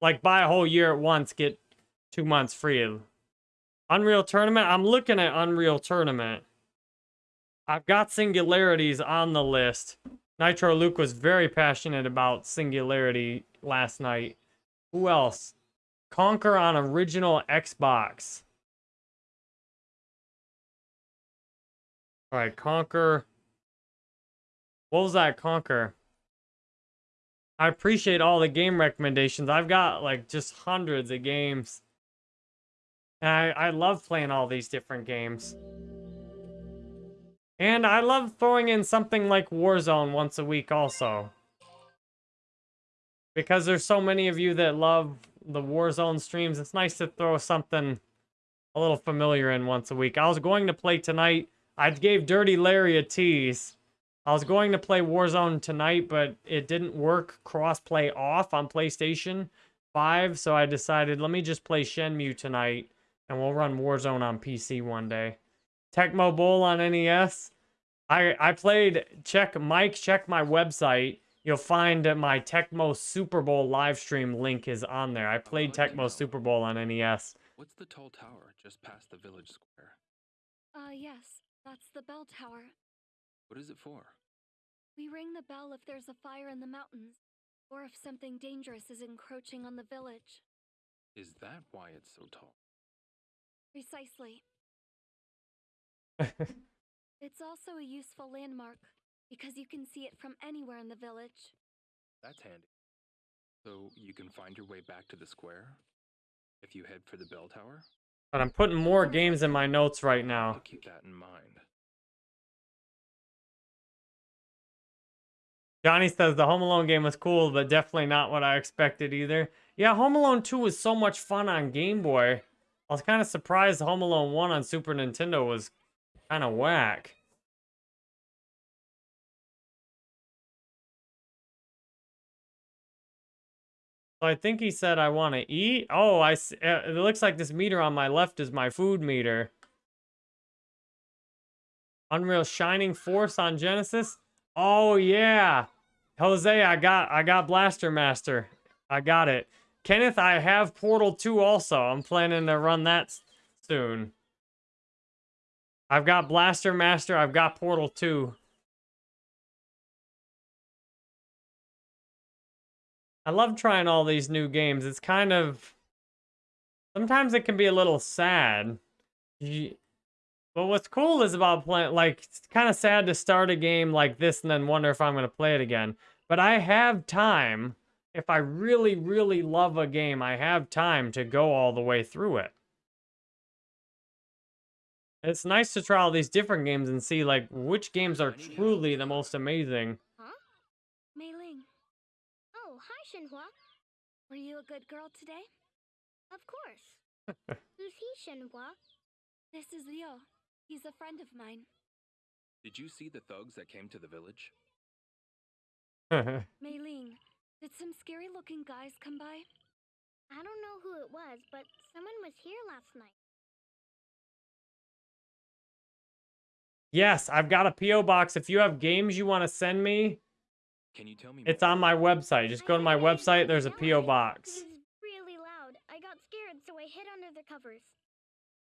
Like, buy a whole year at once, get two months free. Unreal Tournament? I'm looking at Unreal Tournament. I've got Singularities on the list. Nitro Luke was very passionate about Singularity last night. Who else? Conker on original Xbox. All right, Conker. What was that, Conker? I appreciate all the game recommendations. I've got like just hundreds of games. And I, I love playing all these different games. And I love throwing in something like Warzone once a week also. Because there's so many of you that love the Warzone streams, it's nice to throw something a little familiar in once a week. I was going to play tonight. I gave Dirty Larry a tease. I was going to play Warzone tonight, but it didn't work cross-play off on PlayStation 5, so I decided, let me just play Shenmue tonight, and we'll run Warzone on PC one day. Tecmo Bowl on NES. I, I played, check, Mike, check my website. You'll find that my Tecmo Super Bowl live stream link is on there. I played Tecmo Super Bowl on NES. What's the tall tower just past the village square? Uh, yes, that's the bell tower. What is it for? We ring the bell if there's a fire in the mountains, or if something dangerous is encroaching on the village. Is that why it's so tall? Precisely. it's also a useful landmark, because you can see it from anywhere in the village. That's handy. So you can find your way back to the square if you head for the bell tower? But I'm putting more games in my notes right I'll now. keep that in mind. Johnny says the Home Alone game was cool, but definitely not what I expected either. Yeah, Home Alone 2 was so much fun on Game Boy. I was kind of surprised Home Alone 1 on Super Nintendo was kind of whack. So I think he said I want to eat. Oh, I uh, it looks like this meter on my left is my food meter. Unreal Shining Force on Genesis. Oh yeah. Jose, I got I got Blaster Master. I got it. Kenneth, I have Portal 2 also. I'm planning to run that soon. I've got Blaster Master, I've got Portal 2. I love trying all these new games. It's kind of sometimes it can be a little sad. You, but what's cool is about playing, like, it's kind of sad to start a game like this and then wonder if I'm going to play it again. But I have time. If I really, really love a game, I have time to go all the way through it. It's nice to try all these different games and see, like, which games are truly the most amazing. Huh? Mei Ling, Oh, hi, Shenhua. were you a good girl today? Of course. Who's he, Shenhua? This is Ryo. He's a friend of mine. Did you see the thugs that came to the village? Mei Ling, did some scary looking guys come by? I don't know who it was, but someone was here last night. yes, I've got a P.O. box. If you have games you want to send me, Can you tell me it's more? on my website. Just go to my website. There's a P.O. box. It was really loud. I got scared, so I hid under the covers.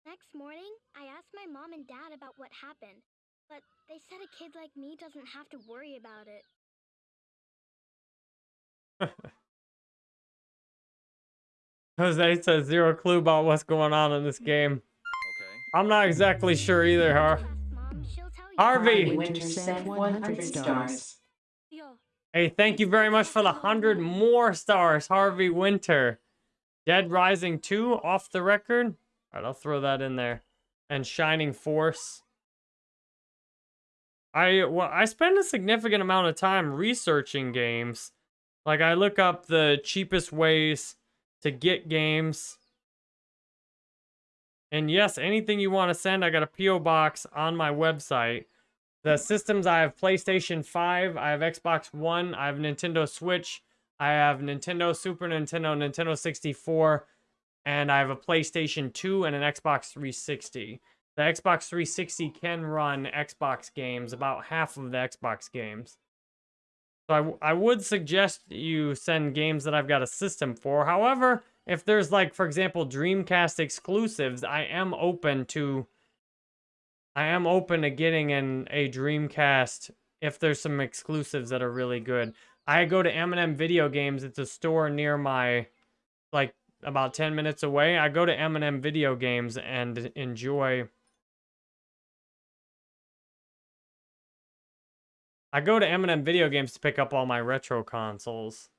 Next morning, I asked my mom and dad about what happened, but they said a kid like me doesn't have to worry about it. Jose says zero clue about what's going on in this game. Okay. I'm not exactly sure either, Har. Ask mom, she'll tell you. Harvey! Winter 100 stars. Hey, thank you very much for the 100 more stars, Harvey Winter. Dead Rising 2 off the record. All right, I'll throw that in there. And Shining Force. I well, I spend a significant amount of time researching games. Like I look up the cheapest ways to get games. And yes, anything you want to send, I got a PO box on my website. The systems I have PlayStation 5, I have Xbox One, I have Nintendo Switch, I have Nintendo Super Nintendo, Nintendo 64, and I have a PlayStation 2 and an Xbox 360. The Xbox 360 can run Xbox games, about half of the Xbox games. So I, I would suggest you send games that I've got a system for. However, if there's like, for example, Dreamcast exclusives, I am open to I am open to getting in a Dreamcast if there's some exclusives that are really good. I go to M&M Video Games. It's a store near my, like, about 10 minutes away. I go to M&M Video Games and enjoy I go to M&M Video Games to pick up all my retro consoles.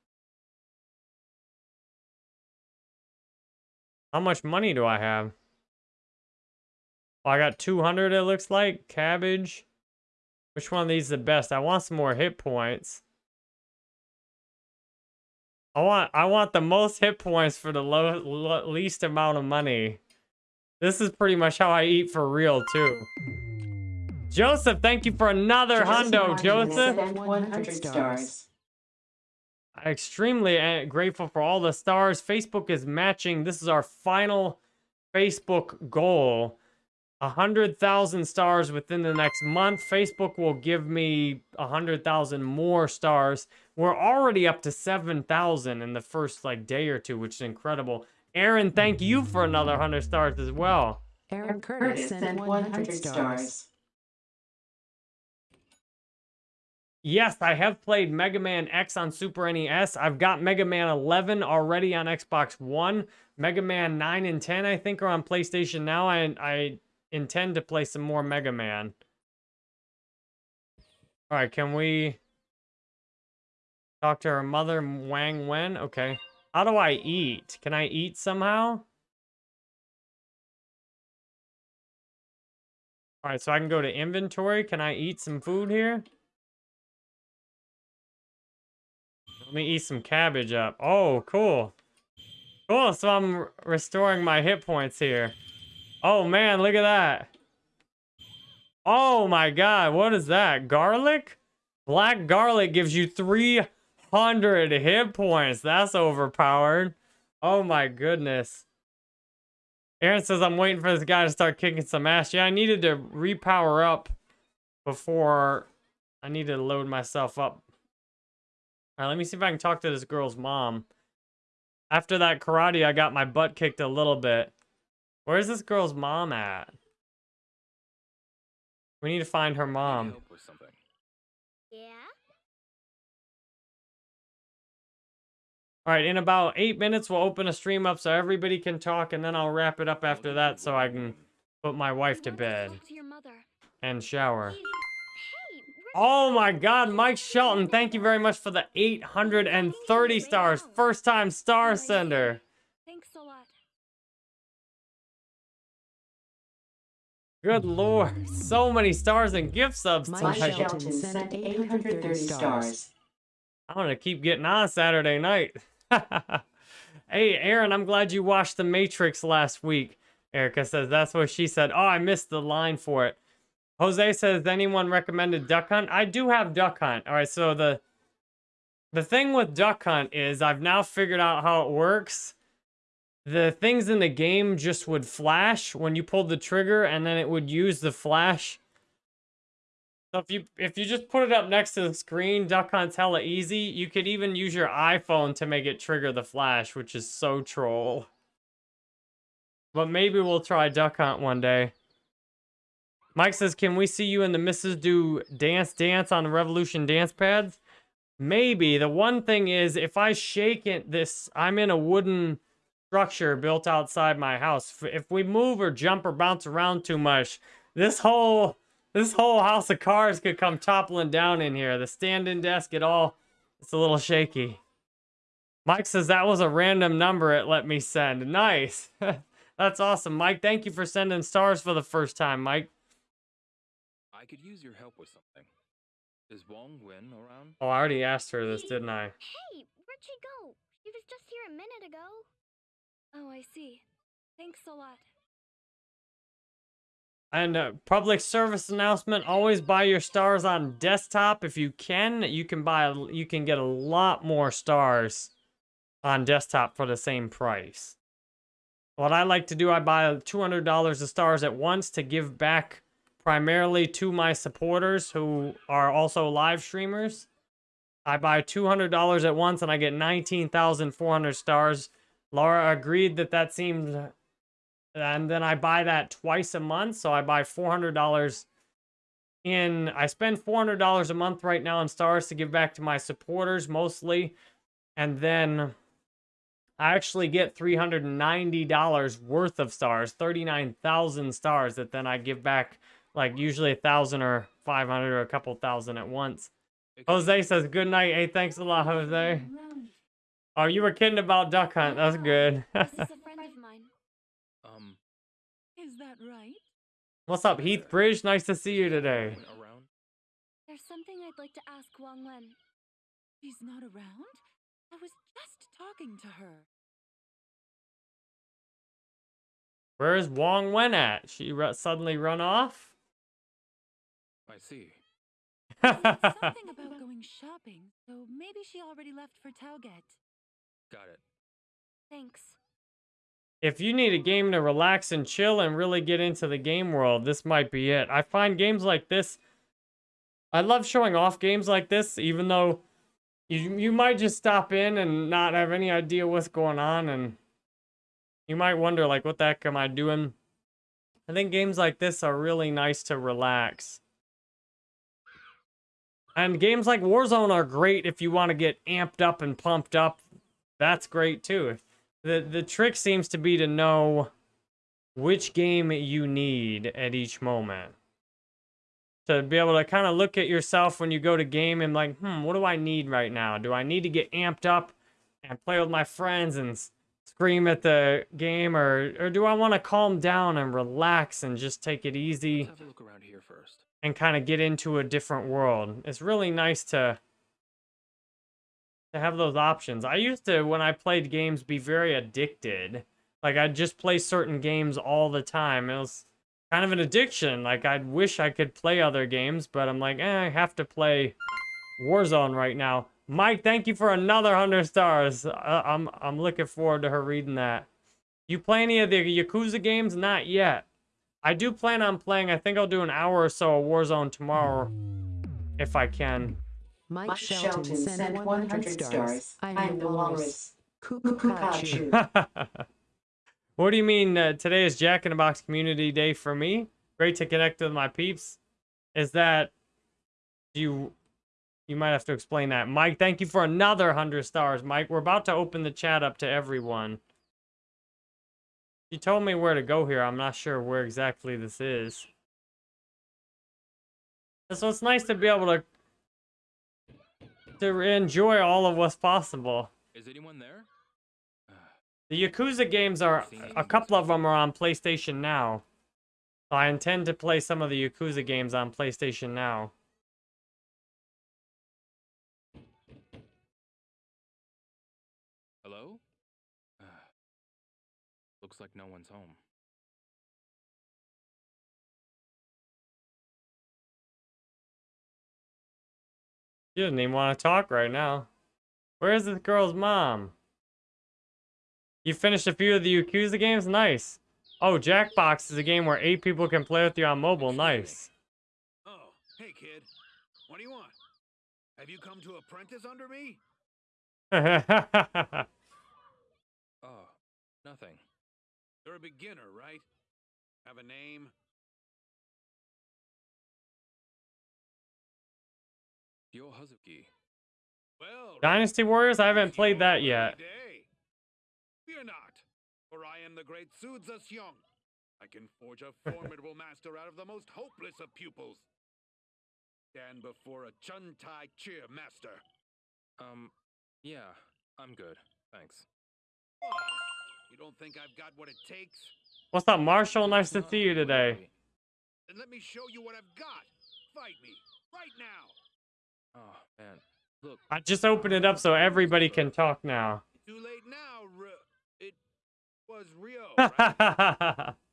How much money do I have? Oh, I got 200 it looks like. Cabbage. Which one of these is the best? I want some more hit points. I want I want the most hit points for the low, lo least amount of money. This is pretty much how I eat for real too. Joseph, thank you for another hundo, Joseph. 100 stars. I'm extremely uh, grateful for all the stars. Facebook is matching. This is our final Facebook goal. 100,000 stars within the next month. Facebook will give me 100,000 more stars. We're already up to 7,000 in the first like day or two, which is incredible. Aaron, thank you for another 100 stars as well. Aaron Curtis sent 100 stars. Yes, I have played Mega Man X on Super NES. I've got Mega Man 11 already on Xbox One. Mega Man 9 and 10, I think, are on PlayStation now. I, I intend to play some more Mega Man. All right, can we talk to her mother, Wang Wen? Okay. How do I eat? Can I eat somehow? All right, so I can go to inventory. Can I eat some food here? Let me eat some cabbage up. Oh, cool. Cool, so I'm restoring my hit points here. Oh, man, look at that. Oh, my God, what is that? Garlic? Black garlic gives you 300 hit points. That's overpowered. Oh, my goodness. Aaron says, I'm waiting for this guy to start kicking some ass. Yeah, I needed to repower up before I need to load myself up all right, let me see if I can talk to this girl's mom. After that karate, I got my butt kicked a little bit. Where's this girl's mom at? We need to find her mom. All right, in about eight minutes, we'll open a stream up so everybody can talk, and then I'll wrap it up after that so I can put my wife to bed and shower. Oh my god, Mike Shelton, thank you very much for the 830 stars. First time star sender. Thanks a lot. Good lord, so many stars and gift subs Mike tonight. Shelton sent 830 stars. I'm gonna keep getting on Saturday night. hey, Aaron, I'm glad you watched The Matrix last week. Erica says that's what she said. Oh, I missed the line for it. Jose says, anyone recommended Duck Hunt? I do have Duck Hunt. All right, so the the thing with Duck Hunt is I've now figured out how it works. The things in the game just would flash when you pulled the trigger, and then it would use the flash. So if you if you just put it up next to the screen, Duck Hunt's hella easy. You could even use your iPhone to make it trigger the flash, which is so troll. But maybe we'll try Duck Hunt one day. Mike says, can we see you and the missus do dance dance on the Revolution dance pads? Maybe. The one thing is, if I shake it, this, I'm in a wooden structure built outside my house. If we move or jump or bounce around too much, this whole, this whole house of cards could come toppling down in here. The stand-in desk, it all, it's a little shaky. Mike says that was a random number it let me send. Nice. That's awesome, Mike. Thank you for sending stars for the first time, Mike. I could use your help with something. Is Wong Wen around? Oh, I already asked her this, didn't I? Hey, where'd she go? She was just here a minute ago. Oh, I see. Thanks a lot. And uh, public service announcement: always buy your stars on desktop if you can. You can buy, you can get a lot more stars on desktop for the same price. What I like to do, I buy two hundred dollars of stars at once to give back primarily to my supporters who are also live streamers. I buy $200 at once and I get 19,400 stars. Laura agreed that that seemed... And then I buy that twice a month. So I buy $400 in... I spend $400 a month right now on stars to give back to my supporters mostly. And then I actually get $390 worth of stars, 39,000 stars that then I give back like usually a thousand or 500 or a couple thousand at once. Jose says, good night. Hey, thanks a lot, Jose. Oh, you were kidding about Duck Hunt. That's good. Right? What's up, Heath Bridge? Nice to see you today. around? There's something I'd like to ask Wang Wen. She's not around? I was just talking to her. Where's Wong Wen at? She ru- suddenly run off? I see. Something about going shopping, so maybe she already left for Tauget. Got it. Thanks. If you need a game to relax and chill and really get into the game world, this might be it. I find games like this, I love showing off games like this, even though you you might just stop in and not have any idea what's going on, and you might wonder like, what the heck am I doing? I think games like this are really nice to relax. And games like Warzone are great if you want to get amped up and pumped up. That's great too. The the trick seems to be to know which game you need at each moment. To be able to kind of look at yourself when you go to game and like, hmm, what do I need right now? Do I need to get amped up and play with my friends and scream at the game, or or do I want to calm down and relax and just take it easy? Let's have a look around here first. and kind of get into a different world. It's really nice to to have those options. I used to when I played games be very addicted. Like I'd just play certain games all the time. It was kind of an addiction. Like I'd wish I could play other games, but I'm like, eh, I have to play Warzone right now. Mike, thank you for another 100 stars. Uh, I'm I'm looking forward to her reading that. You play any of the Yakuza games? Not yet. I do plan on playing. I think I'll do an hour or so of Warzone tomorrow, if I can. Mike, Mike Shelton, sent 100 stars. I'm, the walrus. Cuckoo. what do you mean uh, today is Jack in the Box Community Day for me? Great to connect with my peeps. Is that you? You might have to explain that, Mike. Thank you for another hundred stars, Mike. We're about to open the chat up to everyone. You told me where to go here. I'm not sure where exactly this is. So it's nice to be able to to enjoy all of what's possible. Is anyone there? The Yakuza games are a couple of them are on PlayStation Now. I intend to play some of the Yakuza games on PlayStation Now. Hello? Ah. Looks like no one's home. She doesn't even want to talk right now. Where is this girl's mom? You finished a few of the Yakuza games? Nice. Oh, Jackbox is a game where eight people can play with you on mobile. Nice. Oh, hey kid. What do you want? Have you come to apprentice under me? Oh, nothing. You're a beginner, right? Have a name? Dynasty Warriors? I haven't played that yet. Fear not, for I am the great Sudza Seong. I can forge a formidable master out of the most hopeless of pupils. Stand before a Chun Tai Cheer master. Um, yeah, I'm good. Thanks. What? You don't think I've got what it takes? What's up, Marshall? Nice to see you today. really. Then let me show you what I've got. Fight me, right now. Oh, man. Look, I just opened it up so everybody can talk now. Too late now, It was Ryo, right?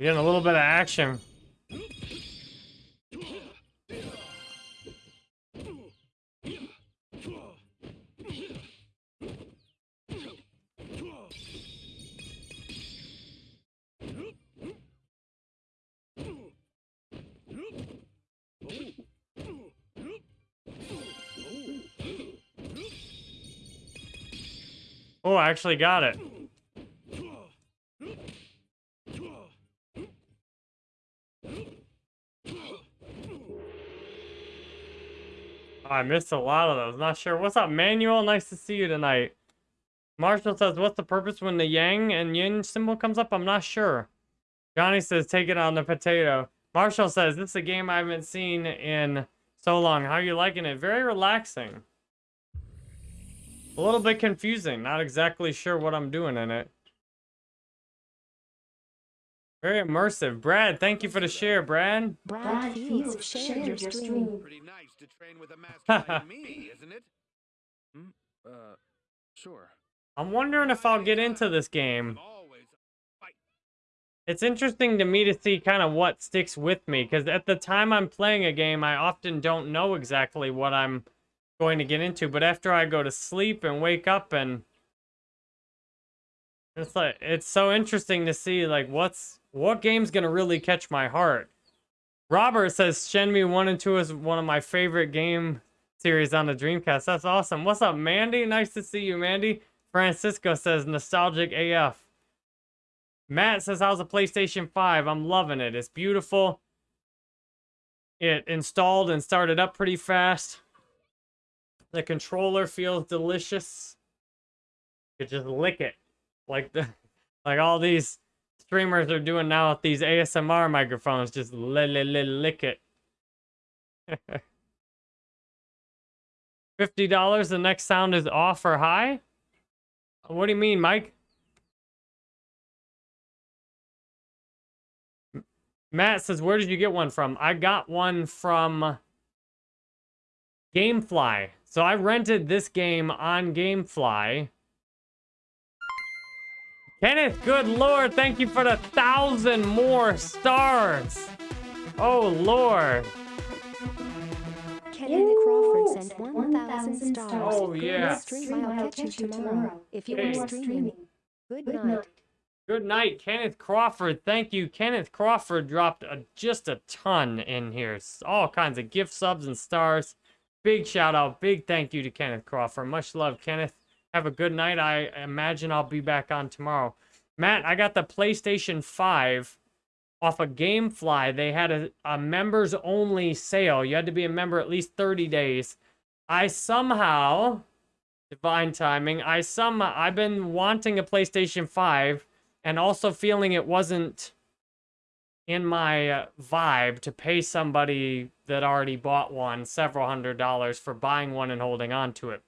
Getting a little bit of action. Oh, I actually got it. I missed a lot of those. Not sure. What's up, Manuel? Nice to see you tonight. Marshall says, what's the purpose when the yang and yin symbol comes up? I'm not sure. Johnny says, take it on the potato. Marshall says, this is a game I haven't seen in so long. How are you liking it? Very relaxing. A little bit confusing. Not exactly sure what I'm doing in it. Very immersive. Brad, thank you for the share, Brad. Brad Fields shared your stream. Pretty nice to train with a master like me, isn't it? Hmm? Uh, sure. I'm wondering if I'll get into this game. It's interesting to me to see kind of what sticks with me, because at the time I'm playing a game, I often don't know exactly what I'm going to get into, but after I go to sleep and wake up and it's like it's so interesting to see like what's what game's gonna really catch my heart. Robert says Shenmue 1 and 2 is one of my favorite game series on the Dreamcast. That's awesome. What's up, Mandy? Nice to see you, Mandy. Francisco says nostalgic AF. Matt says, how's the PlayStation 5? I'm loving it. It's beautiful. It installed and started up pretty fast. The controller feels delicious. You could just lick it. Like the like all these streamers are doing now with these ASMR microphones. Just li li li lick it. $50, the next sound is off or high? What do you mean, Mike? Matt says, where did you get one from? I got one from Gamefly. So I rented this game on Gamefly. Kenneth, good lord, thank you for the thousand more stars. Oh lord. Kenneth Crawford sent 1,000 stars. Oh yeah. Stream, I'll catch you tomorrow. If you Hey. are streaming. Good night. Good night, Kenneth Crawford. Thank you. Kenneth Crawford dropped a, just a ton in here. All kinds of gift subs and stars. Big shout out, big thank you to Kenneth Crawford. Much love, Kenneth. Have a good night. I imagine I'll be back on tomorrow. Matt, I got the PlayStation 5 off of Gamefly. They had a, a members only sale. You had to be a member at least 30 days. I somehow, divine timing, I some I've been wanting a PlayStation 5 and also feeling it wasn't in my uh, vibe to pay somebody that already bought one several hundred dollars for buying one and holding on to it.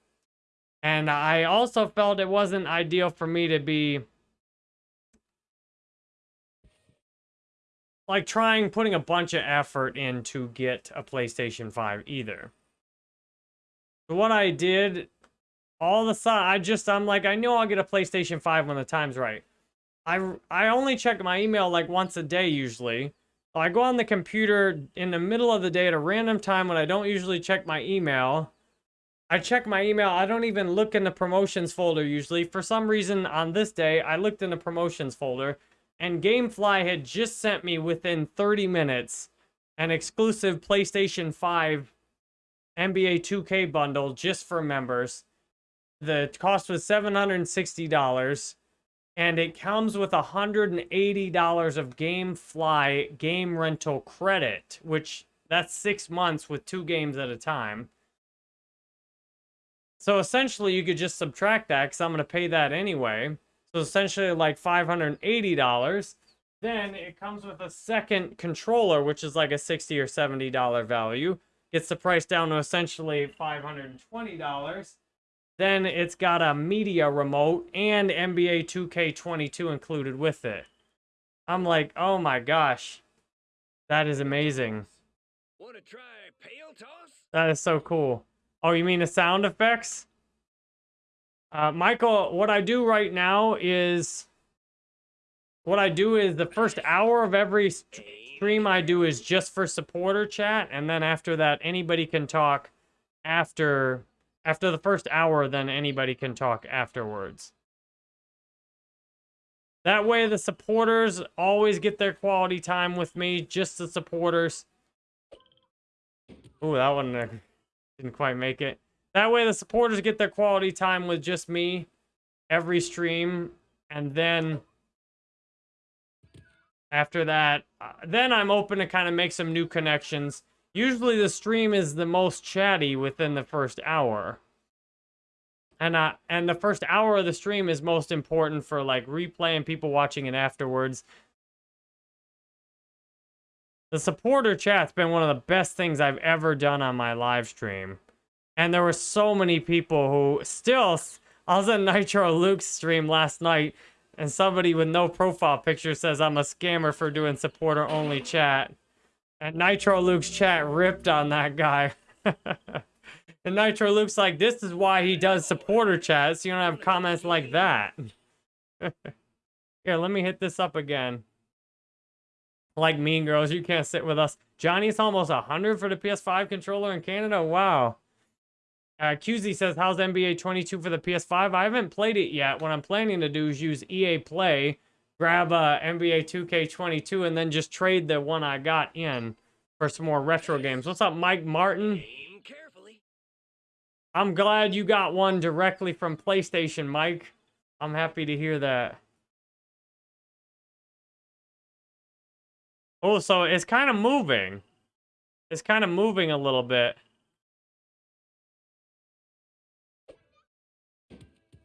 And I also felt it wasn't ideal for me to be like trying putting a bunch of effort in to get a PlayStation 5 either. So what I did all the time, I just I'm like I know I'll get a PlayStation 5 when the time's right. I I only check my email like once a day usually. So I go on the computer in the middle of the day at a random time when I don't usually check my email. I check my email. I don't even look in the promotions folder usually. For some reason on this day, I looked in the promotions folder and Gamefly had just sent me within 30 minutes an exclusive PlayStation 5 NBA 2K bundle just for members. The cost was $760 and it comes with $180 of GameFly game rental credit, which that's six months with two games at a time. So essentially, you could just subtract that because I'm going to pay that anyway. So essentially, like $580. Then it comes with a second controller, which is like a 60 or $70 value. Gets the price down to essentially $520. Then it's got a media remote and NBA 2K22 included with it. I'm like, oh my gosh. That is amazing. Want to try pail toss? That is so cool. Oh, you mean the sound effects? Uh, Michael, what I do right now is what I do is the first hour of every stream I do is just for supporter chat, and then after that, anybody can talk after after the first hour. Then anybody can talk afterwards. That way, the supporters always get their quality time with me. Just the supporters. Ooh, that one didn't quite make it. That way, the supporters get their quality time with just me every stream, and then after that, uh, then I'm open to kind of make some new connections. Usually the stream is the most chatty within the first hour. And uh, and the first hour of the stream is most important for like replay and people watching it afterwards. The supporter chat's been one of the best things I've ever done on my live stream. And there were so many people who still I was on Nitro Luke's stream last night and somebody with no profile picture says I'm a scammer for doing supporter only chat. And Nitro Luke's chat ripped on that guy. and Nitro Luke's like, this is why he does supporter chat, so you don't have comments like that. Here, let me hit this up again. Like Mean Girls, you can't sit with us. Johnny's almost 100 for the PS5 controller in Canada. Wow. Uh, QZ says, how's NBA 22 for the PS5? I haven't played it yet. What I'm planning to do is use EA Play, grab uh, NBA 2K22, and then just trade the one I got in for some more retro games. What's up, Mike Martin? I'm glad you got one directly from PlayStation, Mike. I'm happy to hear that. Oh, so it's kind of moving. It's kind of moving a little bit.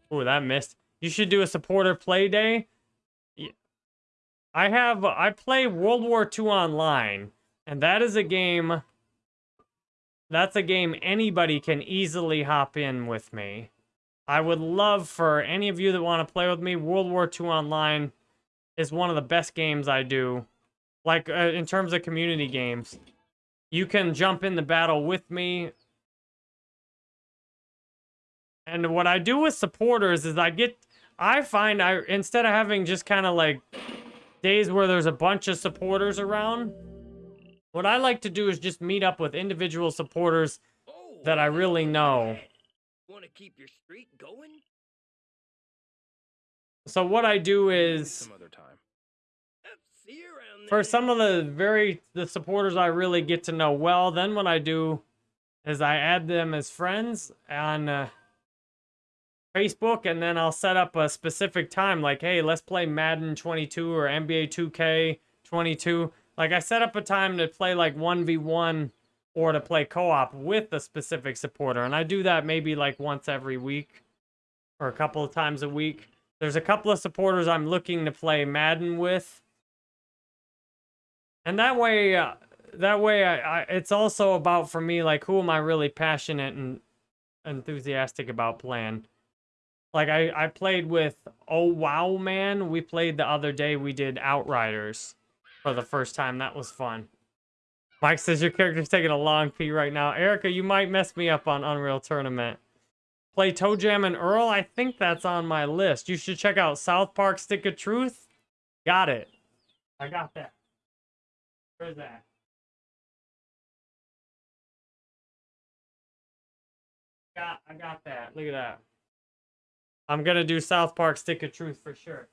Oh, that missed. You should do a supporter play day. I have, I play World War II online, and that is a game, that's a game anybody can easily hop in with me. I would love for any of you that want to play with me, World War II online is one of the best games I do. Like, uh, in terms of community games. You can jump in the battle with me. And what I do with supporters is I get, I find I, instead of having just kind of like days where there's a bunch of supporters around, what I like to do is just meet up with individual supporters that I really know. Want to keep your streak going? So what I do is, Some other time. See you around for some of the very, the supporters I really get to know well, then what I do is I add them as friends on uh, Facebook, and then I'll set up a specific time, like, hey, let's play Madden 22 or NBA 2K 22. Like, I set up a time to play like 1v1 or to play co-op with a specific supporter, and I do that maybe like once every week or a couple of times a week. There's a couple of supporters I'm looking to play Madden with. And that way, uh, that way, I, I, it's also about for me, like, who am I really passionate and enthusiastic about playing? Like, I, I played with Oh Wow Man. We played the other day. We did Outriders for the first time. That was fun. Mike says your character's taking a long pee right now. Erica, you might mess me up on Unreal Tournament. Play ToeJam and Earl. I think that's on my list. You should check out South Park Stick of Truth. Got it. I got that. Where's that? Got, I got that. Look at that. I'm gonna do South Park Stick of Truth for sure.